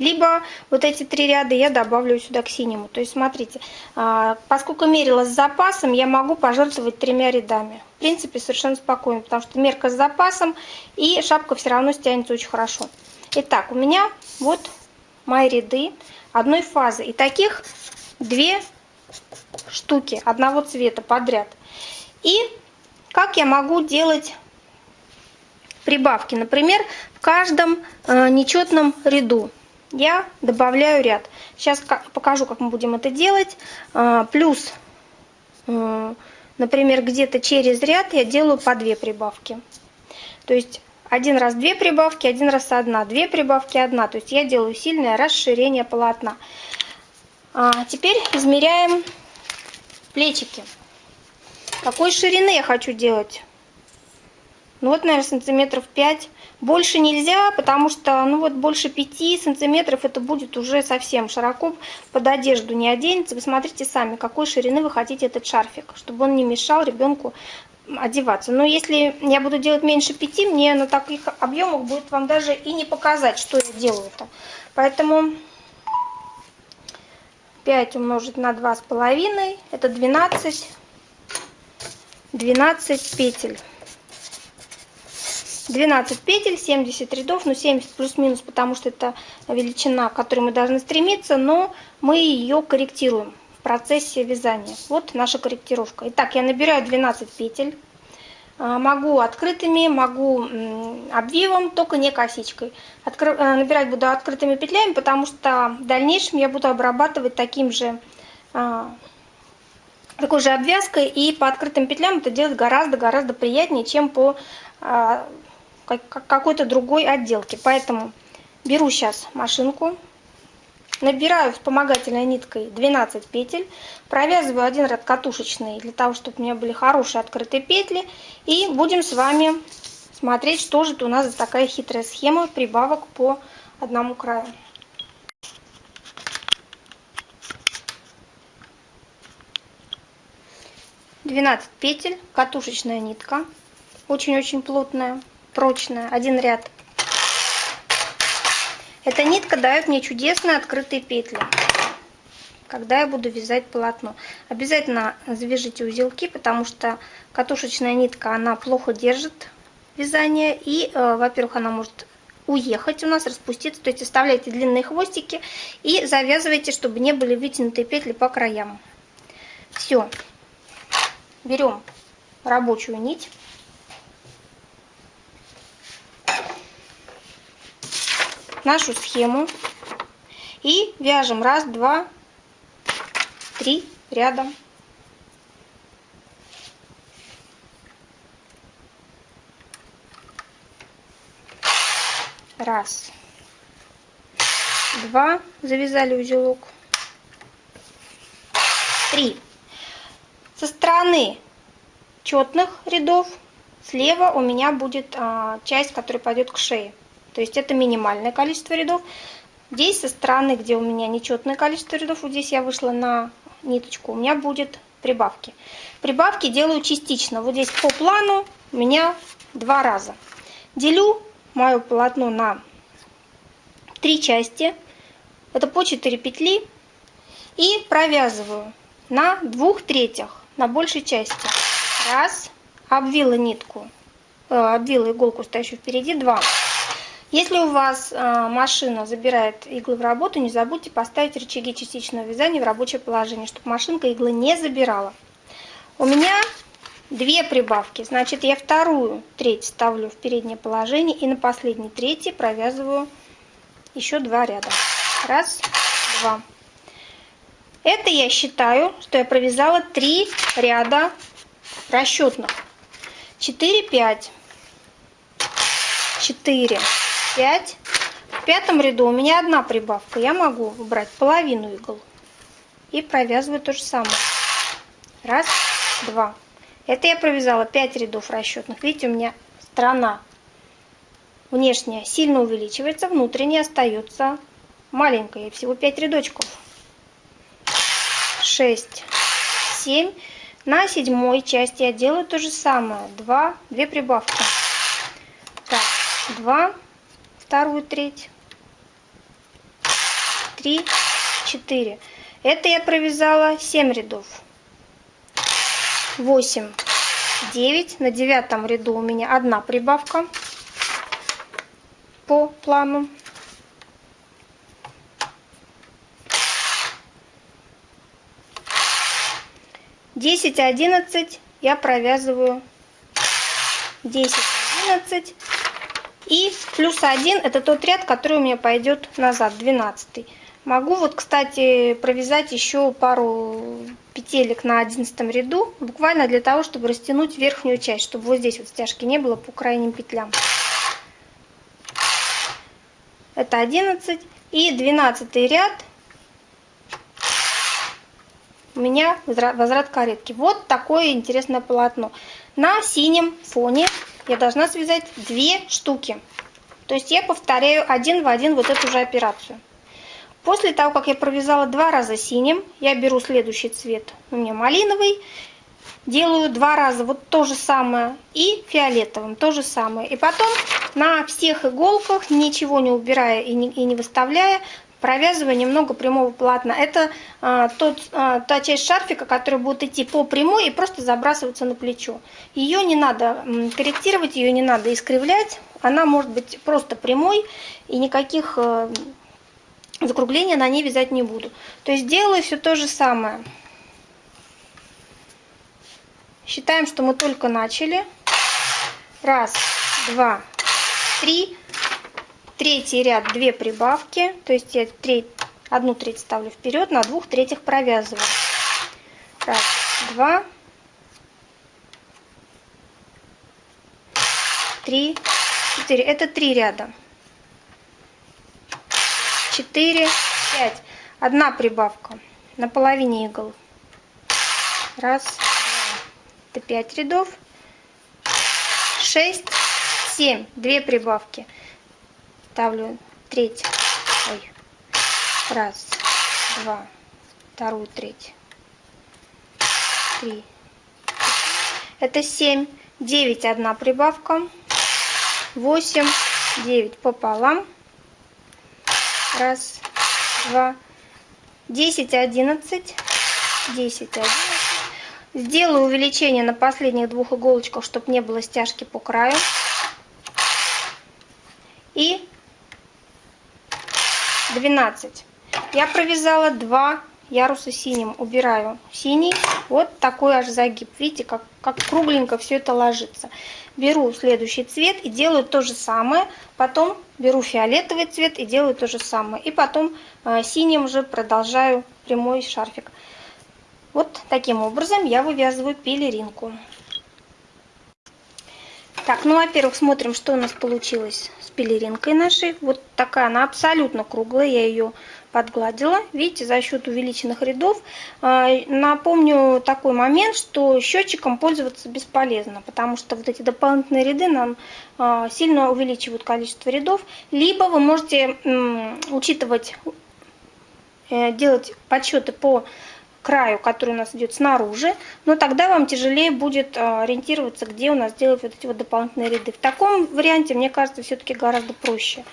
либо вот эти три ряда я добавлю сюда к синему. То есть смотрите, а, поскольку мерила с запасом, я могу пожертвовать тремя рядами. В принципе, совершенно спокойно, потому что мерка с запасом, и шапка все равно стянется очень хорошо. Итак, у меня вот мои ряды одной фазы. И таких две штуки одного цвета подряд. И как я могу делать прибавки? Например, в каждом э, нечетном ряду я добавляю ряд. Сейчас покажу, как мы будем это делать. А, плюс, э, например, где-то через ряд я делаю по две прибавки. То есть один раз две прибавки, один раз одна, две прибавки, одна. То есть я делаю сильное расширение полотна. А теперь измеряем плечики. Какой ширины я хочу делать? Ну вот, наверное, сантиметров 5. Больше нельзя, потому что, ну вот, больше 5 сантиметров это будет уже совсем широко. Под одежду не оденется. Вы смотрите сами, какой ширины вы хотите этот шарфик, чтобы он не мешал ребенку одеваться. Но если я буду делать меньше 5, мне на таких объемах будет вам даже и не показать, что я делаю-то. Поэтому 5 умножить на 2,5, это 12, 12 петель. 12 петель, 70 рядов, ну 70 плюс-минус, потому что это величина, к которой мы должны стремиться, но мы ее корректируем в процессе вязания. Вот наша корректировка. Итак, я набираю 12 петель. А, могу открытыми, могу обвивом, только не косичкой. Откры... Э, набирать буду открытыми петлями, потому что в дальнейшем я буду обрабатывать таким же а, такой же обвязкой и по открытым петлям это делать гораздо-гораздо приятнее, чем по а, какой-то другой отделки. Поэтому беру сейчас машинку, набираю вспомогательной ниткой 12 петель, провязываю один ряд катушечный для того, чтобы у меня были хорошие открытые петли. И будем с вами смотреть, что же это у нас за такая хитрая схема прибавок по одному краю. Двенадцать петель, катушечная нитка, очень-очень плотная прочная, один ряд Эта нитка дает мне чудесные открытые петли, когда я буду вязать полотно. Обязательно завяжите узелки, потому что катушечная нитка, она плохо держит вязание. И, э, во-первых, она может уехать у нас, распуститься. То есть оставляйте длинные хвостики и завязывайте, чтобы не были вытянутые петли по краям. Все. Берем рабочую нить. Нашу схему и вяжем раз, два, три ряда. Раз, два, завязали узелок, три. Со стороны четных рядов слева у меня будет а, часть, которая пойдет к шее. То есть это минимальное количество рядов. Здесь со стороны, где у меня нечетное количество рядов, вот здесь я вышла на ниточку, у меня будет прибавки. Прибавки делаю частично. Вот здесь по плану у меня два раза. Делю мое полотно на три части. Это по 4 петли. И провязываю на двух третьих, на большей части. Раз, обвила нитку, э, обвила иголку, стоящую впереди, два. Если у вас э, машина забирает иглы в работу, не забудьте поставить рычаги частичного вязания в рабочее положение, чтобы машинка иглы не забирала. У меня две прибавки, значит я вторую треть ставлю в переднее положение и на последней трети провязываю еще два ряда. Раз, два. Это я считаю, что я провязала три ряда расчетных. 4, 5, 4, 5. В пятом ряду у меня одна прибавка. Я могу убрать половину игл. И провязываю то же самое. Раз, два. Это я провязала 5 рядов расчетных. Видите, у меня сторона внешняя сильно увеличивается, внутренняя остается маленькая. Всего 5 рядочков. 6, 7. На седьмой части я делаю то же самое. 2, 2 прибавки. Так, 2, вторую треть, три, четыре. Это я провязала 7 рядов. 8, 9. На девятом ряду у меня одна прибавка по плану. Десять, одиннадцать я провязываю десять, одиннадцать и плюс один это тот ряд, который у меня пойдет назад, 12. Могу вот, кстати, провязать еще пару петелек на одиннадцатом ряду, буквально для того, чтобы растянуть верхнюю часть, чтобы вот здесь вот стяжки не было по крайним петлям. Это 11 и 12 ряд у меня возврат каретки. Вот такое интересное полотно. На синем фоне я должна связать две штуки. То есть я повторяю один в один вот эту же операцию. После того, как я провязала два раза синим, я беру следующий цвет, у меня малиновый, делаю два раза вот то же самое и фиолетовым то же самое. И потом на всех иголках, ничего не убирая и не, и не выставляя, провязываю немного прямого полотна. Это а, тот, а, та часть шарфика, которая будет идти по прямой и просто забрасываться на плечо. Ее не надо корректировать, ее не надо искривлять. Она может быть просто прямой и никаких а, закруглений на ней вязать не буду. То есть делаю все то же самое. Считаем, что мы только начали. Раз, два, три третий ряд 2 прибавки, то есть я треть, одну треть ставлю вперед, на двух третьих провязываю. Раз, два, три, четыре. Это три ряда. Четыре, пять. Одна прибавка на половине игл. Раз, два. Пять рядов. Шесть, семь. Две прибавки ставлю треть, ой, раз, два, вторую треть, три, это семь, девять одна прибавка, восемь, девять пополам, Раз, два, десять, одиннадцать, десять, одиннадцать. Сделаю увеличение на последних двух иголочках, чтобы не было стяжки по краю. И 12. Я провязала 2 яруса синим. Убираю синий. Вот такой аж загиб. Видите, как, как кругленько все это ложится. Беру следующий цвет и делаю то же самое. Потом беру фиолетовый цвет и делаю то же самое. И потом э, синим же продолжаю прямой шарфик. Вот таким образом я вывязываю пелеринку. Так, ну, во-первых, смотрим, что у нас получилось пелеринкой нашей. Вот такая она абсолютно круглая, я ее подгладила. Видите, за счет увеличенных рядов. А, напомню такой момент, что счетчиком пользоваться бесполезно, потому что вот эти дополнительные ряды нам а, сильно увеличивают количество рядов. Либо вы можете учитывать, э, делать подсчеты по краю, который у нас идет снаружи, но тогда вам тяжелее будет а, ориентироваться, где у нас делать вот эти вот дополнительные ряды. В таком варианте, мне кажется, все-таки гораздо проще.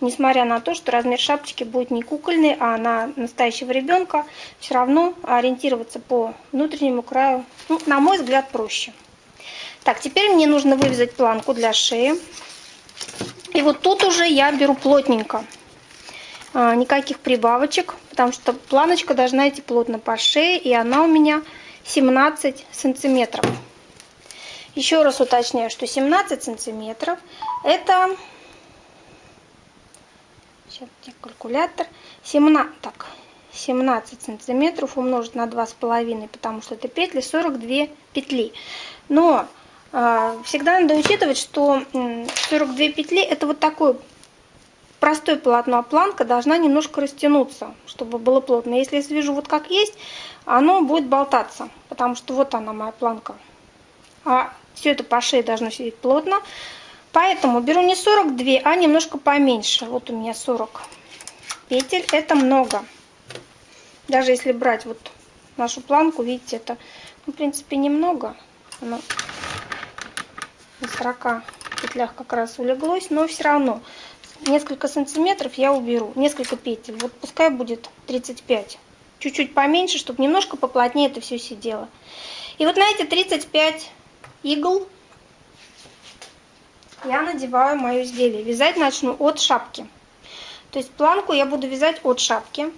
Несмотря на то, что размер шапочки будет не кукольный, а на настоящего ребенка, все равно ориентироваться по внутреннему краю, ну, на мой взгляд, проще. Так, теперь мне нужно вывязать планку для шеи. И вот тут уже я беру плотненько. А, никаких прибавочек, потому что планочка должна идти плотно по шее, и она у меня 17 сантиметров. Еще раз уточняю, что 17 сантиметров это... Сейчас калькулятор. 17, так, 17 сантиметров умножить на 2,5, потому что это петли 42 петли. Но э, всегда надо учитывать, что 42 петли это вот такой простое полотно, а планка должна немножко растянуться, чтобы было плотно. Если я свяжу вот как есть, оно будет болтаться, потому что вот она моя планка. А все это по шее должно сидеть плотно. Поэтому беру не 42, а немножко поменьше. Вот у меня 40 петель. Это много. Даже если брать вот нашу планку, видите, это, ну, в принципе, немного. Оно на 40 петлях как раз улеглось, но все равно несколько сантиметров я уберу, несколько петель. Вот пускай будет 35. Чуть-чуть поменьше, чтобы немножко поплотнее это все сидело. И вот на эти 35 игл я надеваю мое изделие. Вязать начну от шапки. То есть планку я буду вязать от шапки.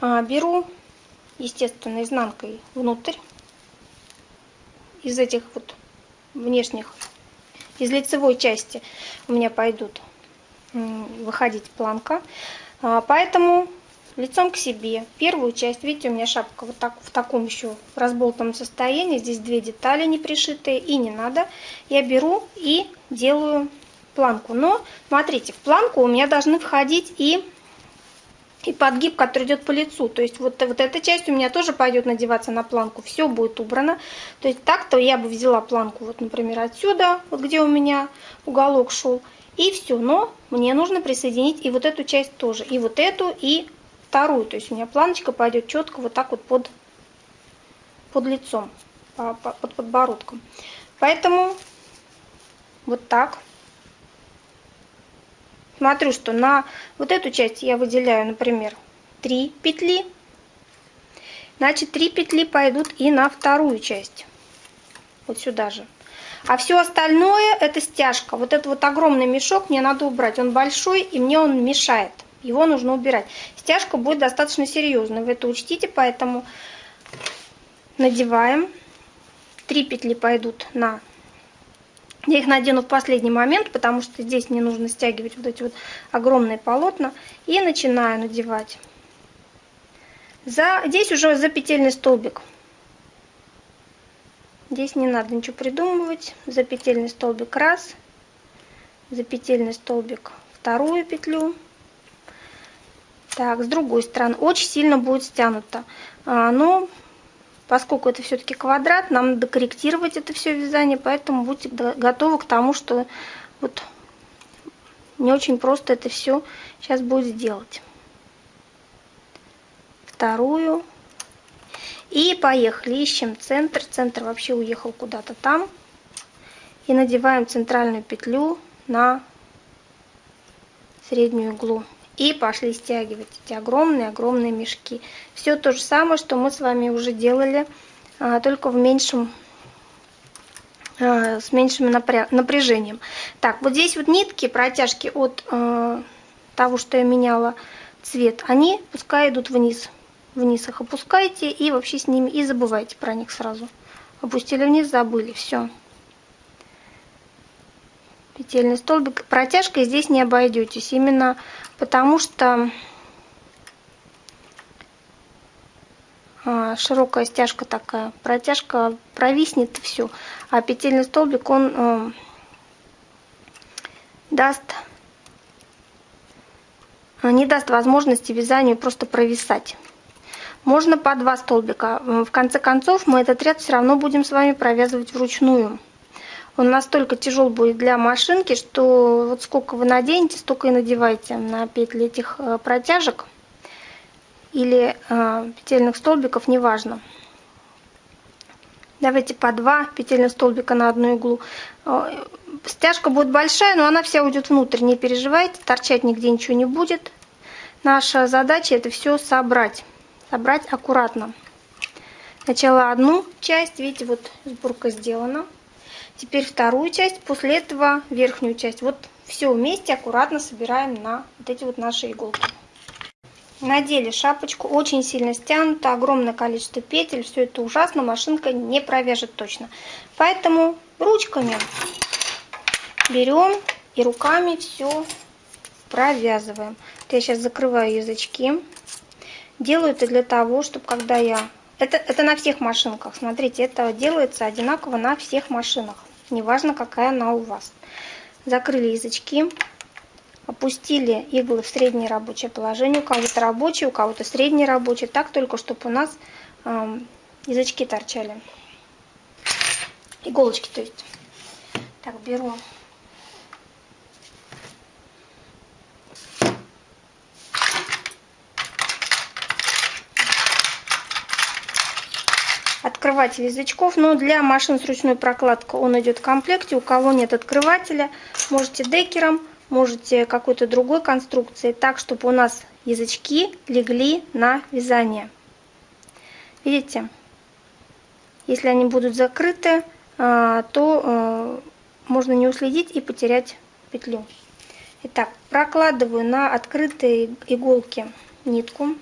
А, беру, естественно, изнанкой внутрь. Из этих вот внешних, из лицевой части у меня пойдут выходить планка. А, поэтому лицом к себе. Первую часть, видите, у меня шапка вот так в таком еще разболтанном состоянии. Здесь две детали не пришитые и не надо. Я беру и делаю планку. Но смотрите, в планку у меня должны входить и и подгиб, который идет по лицу. То есть вот, вот эта часть у меня тоже пойдет надеваться на планку. Все будет убрано. То есть так-то я бы взяла планку, вот, например, отсюда, вот где у меня уголок шел. И все, но мне нужно присоединить и вот эту часть тоже, и вот эту, и вторую. То есть у меня планочка пойдет четко вот так вот под, под лицом, под подбородком. Поэтому вот так. Смотрю, что на вот эту часть я выделяю, например, 3 петли. Значит, 3 петли пойдут и на вторую часть. Вот сюда же. А все остальное это стяжка. Вот этот вот огромный мешок мне надо убрать. Он большой и мне он мешает. Его нужно убирать. Стяжка будет достаточно серьезной. Вы это учтите, поэтому надеваем. Три петли пойдут на... Я их надену в последний момент, потому что здесь мне нужно стягивать вот эти вот огромные полотна. И начинаю надевать. За... Здесь уже за петельный столбик. Здесь не надо ничего придумывать. За петельный столбик раз, за петельный столбик вторую петлю. Так, с другой стороны очень сильно будет стянуто. А, но поскольку это все-таки квадрат, нам надо корректировать это все вязание, поэтому будьте готовы к тому, что вот не очень просто это все сейчас будет сделать. Вторую и поехали, ищем центр. Центр вообще уехал куда-то там. И надеваем центральную петлю на среднюю иглу. И пошли стягивать эти огромные-огромные мешки. Все то же самое, что мы с вами уже делали, а, только в меньшем а, с меньшим напряжением. Так, вот здесь вот нитки, протяжки от э, того, что я меняла цвет, они пускай идут вниз. Вниз их опускайте и вообще с ними и забывайте про них сразу. Опустили вниз, забыли, все. Петельный столбик. Протяжкой здесь не обойдетесь, именно потому что а, широкая стяжка такая. Протяжка провиснет все. А петельный столбик, он э, даст не даст возможности вязанию просто провисать. Можно по два столбика. В конце концов мы этот ряд все равно будем с вами провязывать вручную. Он настолько тяжел будет для машинки, что вот сколько вы наденете, столько и надевайте на петли этих э, протяжек или э, петельных столбиков, неважно. Давайте по два петельных столбика на одну иглу. Э, стяжка будет большая, но она вся уйдет внутрь, не переживайте, торчать нигде ничего не будет. Наша задача это все собрать собрать аккуратно. Сначала одну часть, видите, вот сборка сделана. Теперь вторую часть, после этого верхнюю часть. Вот все вместе аккуратно собираем на вот эти вот наши иголки. Надели шапочку, очень сильно стянуто, огромное количество петель, все это ужасно, машинка не провяжет точно. Поэтому ручками берем и руками все провязываем. Вот я сейчас закрываю язычки. Делаю это для того, чтобы когда я... Это, это на всех машинках. Смотрите, это делается одинаково на всех машинах. Неважно, какая она у вас. Закрыли язычки. Опустили иглы в среднее рабочее положение. У кого-то рабочее, у кого-то среднее рабочее. Так только, чтобы у нас э, язычки торчали. Иголочки, то есть. Так, беру открыватель язычков, но для машин с ручной прокладкой он идет в комплекте. У кого нет открывателя, можете декером, можете какой-то другой конструкции, так, чтобы у нас язычки легли на вязание. Видите? Если они будут закрыты, а, то а, можно не уследить и потерять петлю. Итак, прокладываю на открытые иголки нитку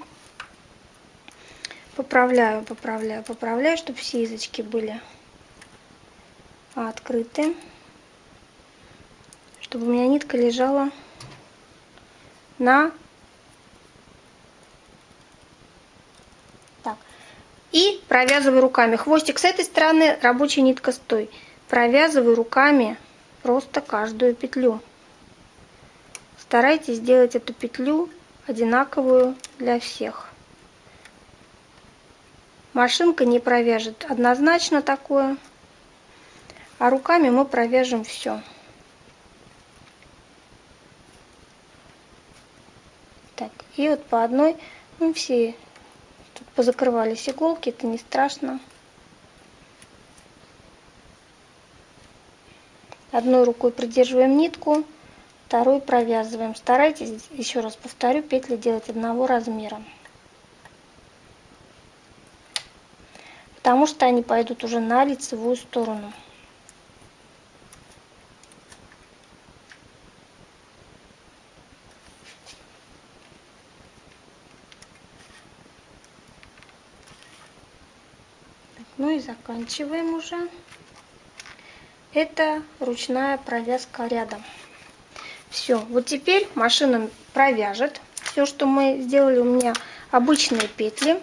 поправляю, поправляю, поправляю, чтобы все язычки были открыты, чтобы у меня нитка лежала на так. И провязываю руками. Хвостик с этой стороны рабочая нитка с той. Провязываю руками просто каждую петлю. Старайтесь сделать эту петлю одинаковую для всех Машинка не провяжет однозначно такое, а руками мы провяжем все. Так, и вот по одной, ну все, тут позакрывались иголки, это не страшно. Одной рукой придерживаем нитку, второй провязываем. Старайтесь, еще раз повторю, петли делать одного размера. Потому что они пойдут уже на лицевую сторону. Ну и заканчиваем уже. Это ручная провязка рядом. Все, вот теперь машина провяжет все, что мы сделали. У меня обычные петли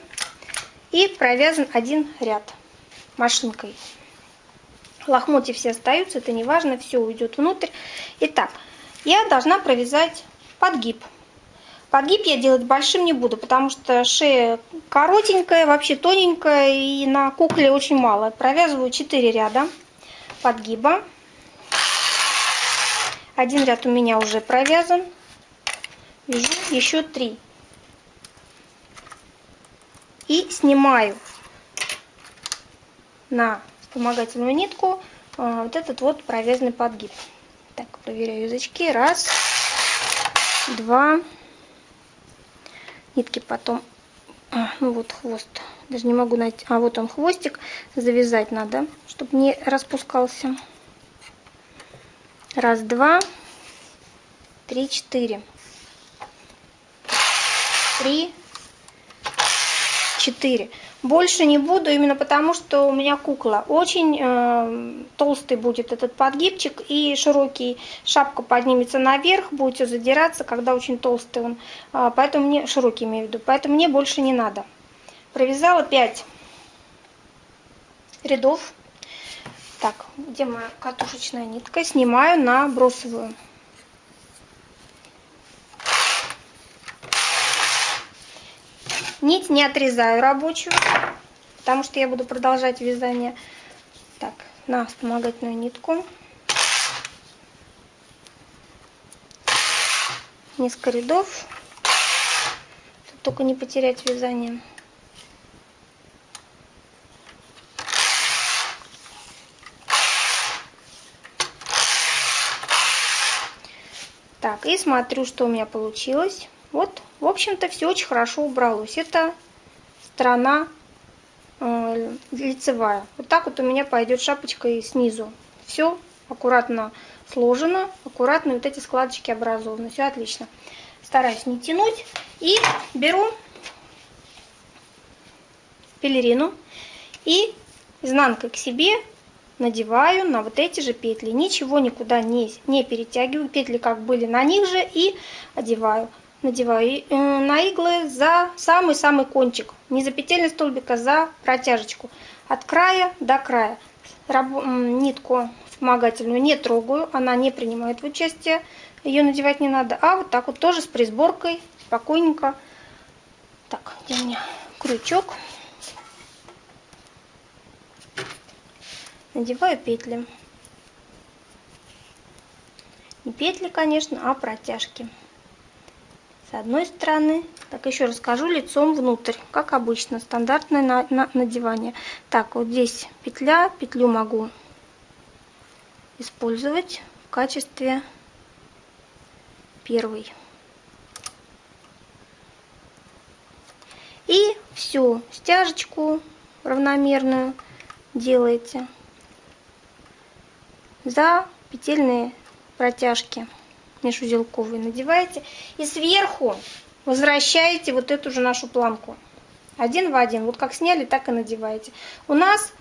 и провязан один ряд машинкой. Лохмотья все остаются, это не важно, все уйдет внутрь. Итак, я должна провязать подгиб. Подгиб я делать большим не буду, потому что шея коротенькая, вообще тоненькая, и на кукле очень мало. Провязываю 4 ряда подгиба. Один ряд у меня уже провязан. Вяжу еще 3 и снимаю на вспомогательную нитку а, вот этот вот провязанный подгиб. Так, проверяю язычки. Раз, два, нитки потом, а, ну вот хвост, даже не могу найти, а вот он хвостик, завязать надо, чтобы не распускался. Раз, два, три, четыре. Три, четыре. Больше не буду, именно потому, что у меня кукла. Очень э, толстый будет этот подгибчик и широкий. Шапка поднимется наверх, будет все задираться, когда очень толстый он. Э, поэтому мне, широкий имею в виду, поэтому мне больше не надо. Провязала 5 рядов. Так, где моя катушечная нитка? Снимаю на Нить не отрезаю рабочую, потому что я буду продолжать вязание. Так, на вспомогательную нитку. Несколько рядов, только не потерять вязание. Так, и смотрю, что у меня получилось. Вот, в общем-то, все очень хорошо убралось. Это сторона э, лицевая. Вот так вот у меня пойдет шапочка и снизу. Все аккуратно сложено, аккуратно вот эти складочки образованы. Все отлично. Стараюсь не тянуть. И беру пелерину и изнанкой к себе надеваю на вот эти же петли. Ничего никуда не, не перетягиваю. Петли как были на них же и одеваю надеваю э, на иглы за самый-самый кончик, не за петельный столбик, а за протяжечку, от края до края. Нитку вспомогательную не трогаю, она не принимает участие, ее надевать не надо, а вот так вот тоже с присборкой, спокойненько. Так, где у меня крючок. Надеваю петли. Не петли, конечно, а протяжки с одной стороны. Так, еще расскажу лицом внутрь, как обычно, стандартное на, на, надевание. Так, вот здесь петля, петлю могу использовать в качестве первой. И всю стяжечку равномерную делаете за петельные протяжки межузелковый надеваете и сверху возвращаете вот эту же нашу планку. Один в один. Вот как сняли, так и надеваете. У нас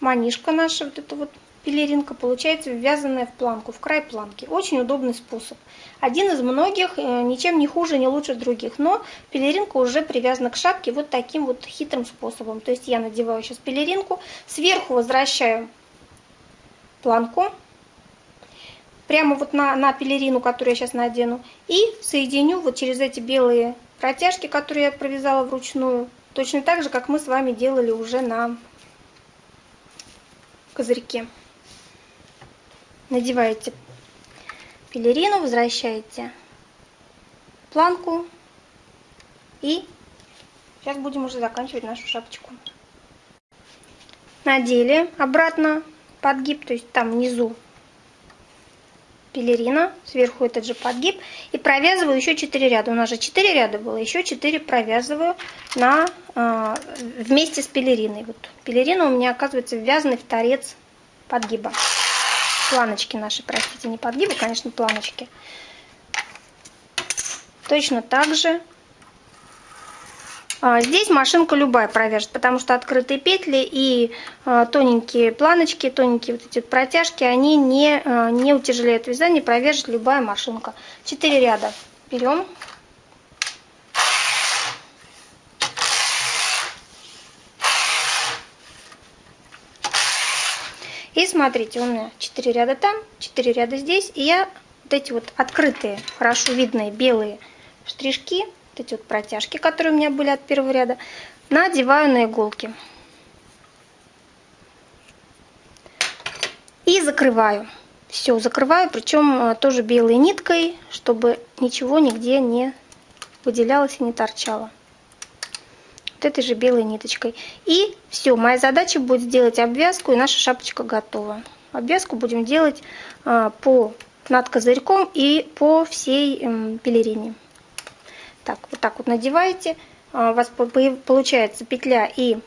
манишка наша, вот эта вот пелеринка, получается ввязанная в планку, в край планки. Очень удобный способ. Один из многих, э, ничем не хуже, не лучше других. Но пелеринка уже привязана к шапке вот таким вот хитрым способом. То есть я надеваю сейчас пелеринку, сверху возвращаю планку, прямо вот на, на пелерину, которую я сейчас надену, и соединю вот через эти белые протяжки, которые я провязала вручную, точно так же, как мы с вами делали уже на козырьке. Надеваете пелерину, возвращаете планку и сейчас будем уже заканчивать нашу шапочку. Надели обратно подгиб, то есть там внизу пелерина, сверху этот же подгиб. И провязываю еще 4 ряда. У нас же 4 ряда было, еще 4 провязываю на, э, вместе с пелериной. Вот пелерина у меня оказывается ввязанный в торец подгиба. Планочки наши, простите, не подгибы, конечно, планочки. Точно так же здесь машинка любая провяжет, потому что открытые петли и а, тоненькие планочки, тоненькие вот эти протяжки, они не, а, не утяжеляют вязание, провяжет любая машинка. Четыре ряда берем. И смотрите, у меня 4 ряда там, 4 ряда здесь. И я вот эти вот открытые, хорошо видные белые штришки вот эти вот протяжки, которые у меня были от первого ряда, надеваю на иголки. И закрываю. Все, закрываю, причем э, тоже белой ниткой, чтобы ничего нигде не выделялось и не торчало. Вот этой же белой ниточкой. И все, моя задача будет сделать обвязку, и наша шапочка готова. Обвязку будем делать э, по над козырьком и по всей пелерине. Так, вот так вот надеваете. А, у вас получается петля и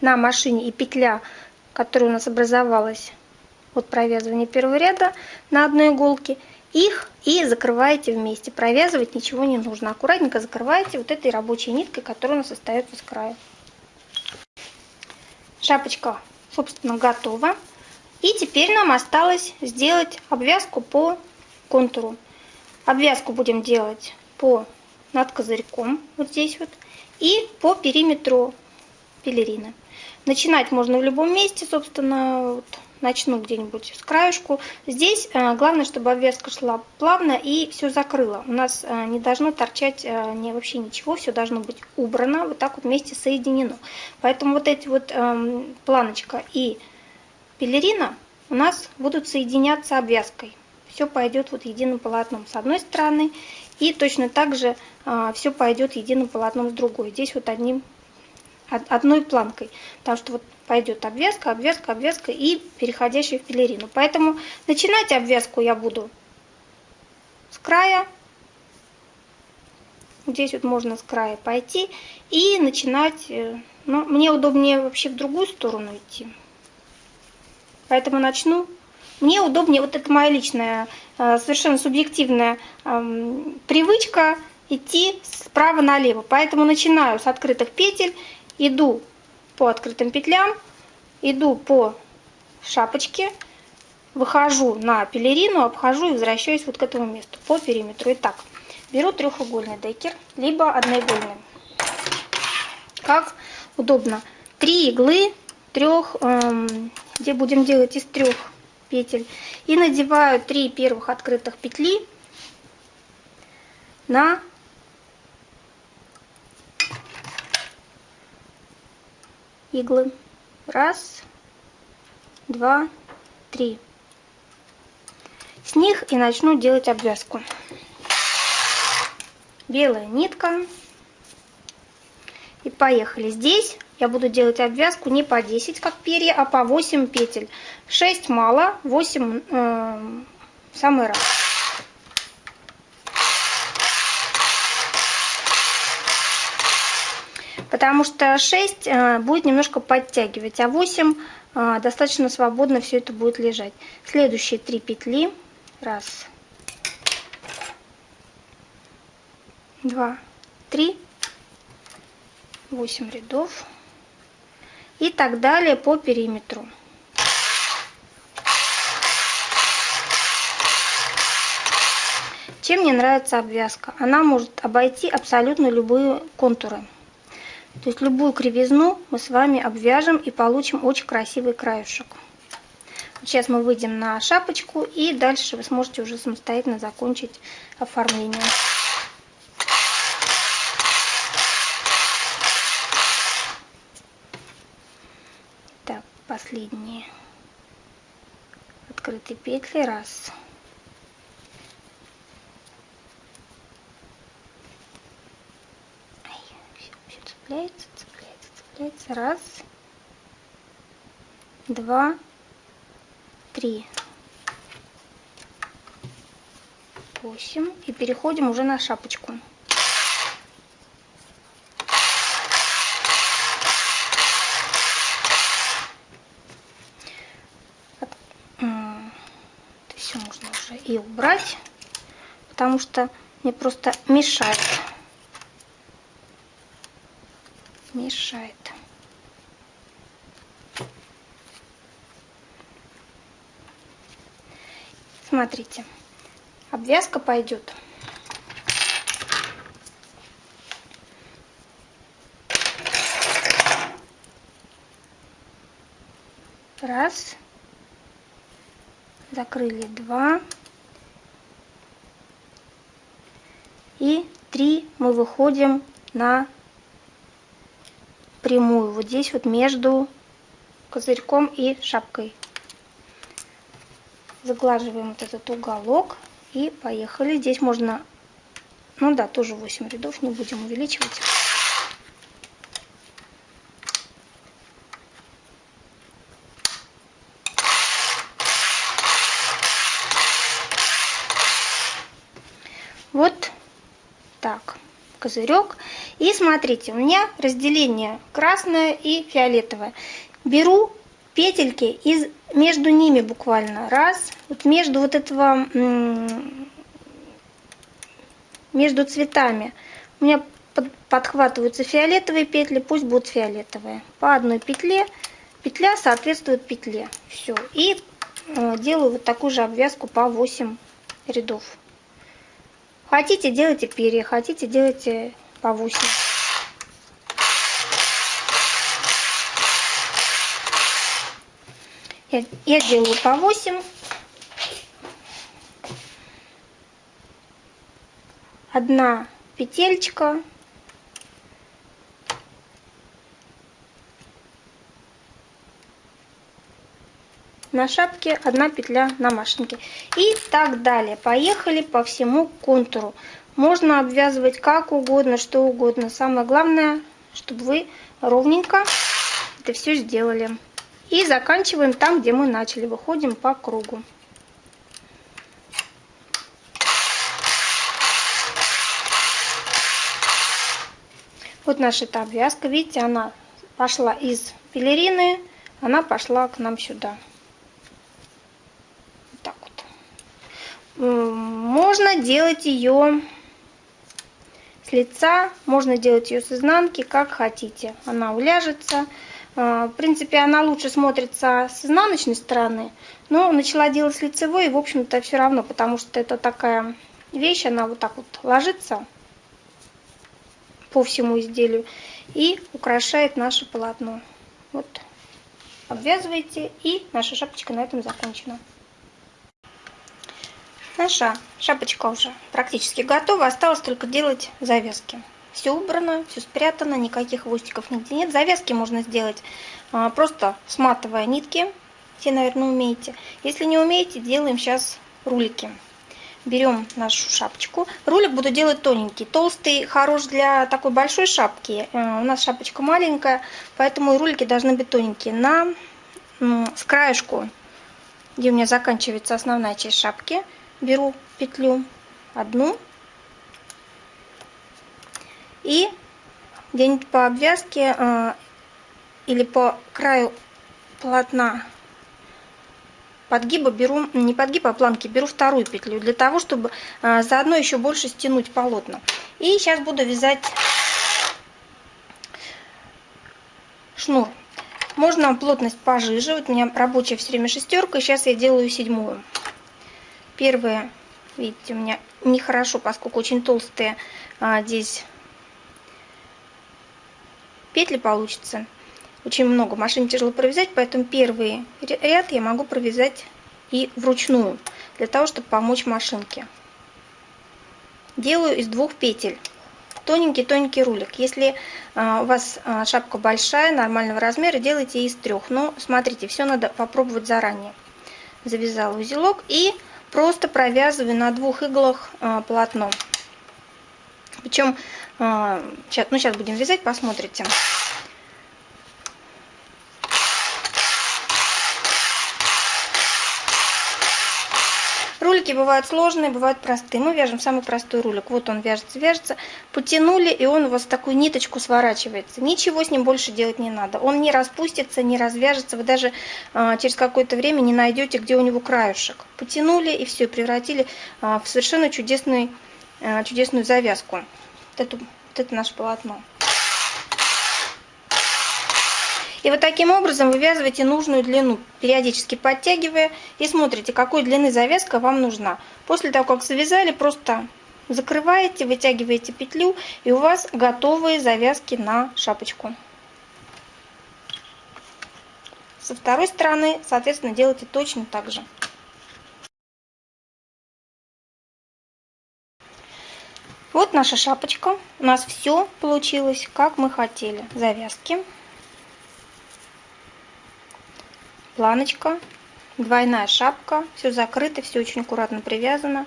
на машине и петля, которая у нас образовалась от провязывания первого ряда на одной иголке, их и закрываете вместе. Провязывать ничего не нужно. Аккуратненько закрываете вот этой рабочей ниткой, которая у нас остается с края. Шапочка, собственно, готова. И теперь нам осталось сделать обвязку по контуру. Обвязку будем делать по над козырьком, вот здесь вот, и по периметру пелерины. Начинать можно в любом месте, собственно, вот начну где-нибудь с краешку. Здесь э, главное, чтобы обвязка шла плавно и все закрыла. У нас э, не должно торчать э, не, вообще ничего, все должно быть убрано, вот так вот вместе соединено. Поэтому вот эти вот эм, планочка и пелерина у нас будут соединяться обвязкой. Все пойдет вот единым полотном с одной стороны, и точно так же все пойдет единым полотном с другой. Здесь вот одним одной планкой, потому что вот пойдет обвязка, обвязка, обвязка и переходящая в пелерину. Поэтому начинать обвязку я буду с края. Здесь вот можно с края пойти и начинать, э, но мне удобнее вообще в другую сторону идти. Поэтому начну. Мне удобнее, вот это моя личная, э, совершенно субъективная привычка идти справа налево. Поэтому начинаю с открытых петель иду по открытым петлям, иду по шапочке, выхожу на пелерину, обхожу и возвращаюсь вот к этому месту по периметру. Итак, беру трехугольный декер, либо одноигольный. Как удобно. Три иглы, трех, эм, где будем делать из трех петель. И надеваю три первых открытых петли на иглы. Раз, два, три. С них и начну делать обвязку. Белая нитка. И поехали. Здесь я буду делать обвязку не по 10, как перья, а по 8 петель. 6 мало, 8 э, самый раз. Потому что 6 э, будет немножко подтягивать, а 8 э, достаточно свободно все это будет лежать. Следующие 3 петли. Раз, два, три, 8 рядов и так далее по периметру. Чем мне нравится обвязка? Она может обойти абсолютно любые контуры. То есть любую кривизну мы с вами обвяжем и получим очень красивый краюшек. Сейчас мы выйдем на шапочку и дальше вы сможете уже самостоятельно закончить оформление. Так, последние открытые петли. Раз. Цепляется, цепляется, цепляется. Раз, два, три, восемь. И переходим уже на шапочку. Все можно уже и убрать, потому что мне просто мешает. Мешает. Смотрите, обвязка пойдет. Раз. Закрыли два. И три мы выходим на прямую, вот здесь вот между козырьком и шапкой. Заглаживаем вот этот уголок и поехали. Здесь можно, ну да, тоже 8 рядов, не будем увеличивать. Вот так, козырек. И смотрите, у меня разделение красное и фиолетовое. Беру петельки из между ними буквально раз, вот между вот этого, между цветами. У меня подхватываются фиолетовые петли, пусть будут фиолетовые. По одной петле, петля соответствует петле. Все. И э, делаю вот такую же обвязку по 8 рядов. Хотите, делайте перья, хотите, делайте 8. Я, я делаю по 8. Одна петелька на шапке, одна петля на машинке. И так далее. Поехали по всему контуру. Можно обвязывать как угодно, что угодно. Самое главное, чтобы вы ровненько это все сделали. И заканчиваем там, где мы начали. Выходим по кругу. Вот наша эта обвязка. Видите, она пошла из пелерины, она пошла к нам сюда. Можно делать ее с лица, можно делать ее с изнанки, как хотите. Она уляжется. А, в принципе, она лучше смотрится с изнаночной стороны, но начала делать с лицевой, и, в общем-то, все равно, потому что это такая вещь, она вот так вот ложится по всему изделию и украшает наше полотно. Вот, обвязываете, и наша шапочка на этом закончена. Наша шапочка уже практически готова, осталось только делать завязки. Все убрано, все спрятано, никаких хвостиков нигде нет. Завязки можно сделать а, просто сматывая нитки, все, наверное, умеете. Если не умеете, делаем сейчас рулики. Берем нашу шапочку. Рулик буду делать тоненький. Толстый хорош для такой большой шапки. Э, у нас шапочка маленькая, поэтому и рулики должны быть тоненькие. На, с краешку, где у меня заканчивается основная часть шапки, беру петлю одну и где-нибудь по обвязке э, или по краю полотна подгиба беру, не подгиб, а планки, беру вторую петлю, для того, чтобы э, заодно еще больше стянуть полотна. И сейчас буду вязать шнур. Можно плотность пожиже, вот у меня рабочая все время шестерка, сейчас я делаю седьмую. Первые, видите, у меня нехорошо, поскольку очень толстые а, здесь петли получится. Очень много. Машине тяжело провязать, поэтому первый ряд я могу провязать и вручную, для того, чтобы помочь машинке. Делаю из двух петель. Тоненький-тоненький рулик. Если а, у вас а, шапка большая, нормального размера, делайте из трех. Но смотрите, все надо попробовать заранее. Завязала узелок и просто провязываю на двух иглах а, полотно. Причем, сейчас, ну сейчас будем вязать, посмотрите. Ролики бывают сложные, бывают простые. Мы вяжем самый простой ролик. Вот он вяжется, вяжется. Потянули, и он у вас такую ниточку сворачивается. Ничего с ним больше делать не надо. Он не распустится, не развяжется. Вы даже а, через какое-то время не найдете, где у него краюшек. Потянули, и все, превратили а, в совершенно чудесную, а, чудесную завязку. Вот это, вот это наше полотно. И вот таким образом вывязываете нужную длину, периодически подтягивая и смотрите, какой длины завязка вам нужна. После того, как завязали, просто закрываете, вытягиваете петлю и у вас готовые завязки на шапочку. Со второй стороны, соответственно, делайте точно так же. Вот наша шапочка. У нас все получилось, как мы хотели. Завязки. Планочка, двойная шапка, все закрыто, все очень аккуратно привязано,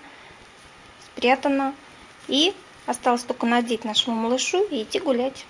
спрятано. И осталось только надеть нашему малышу и идти гулять.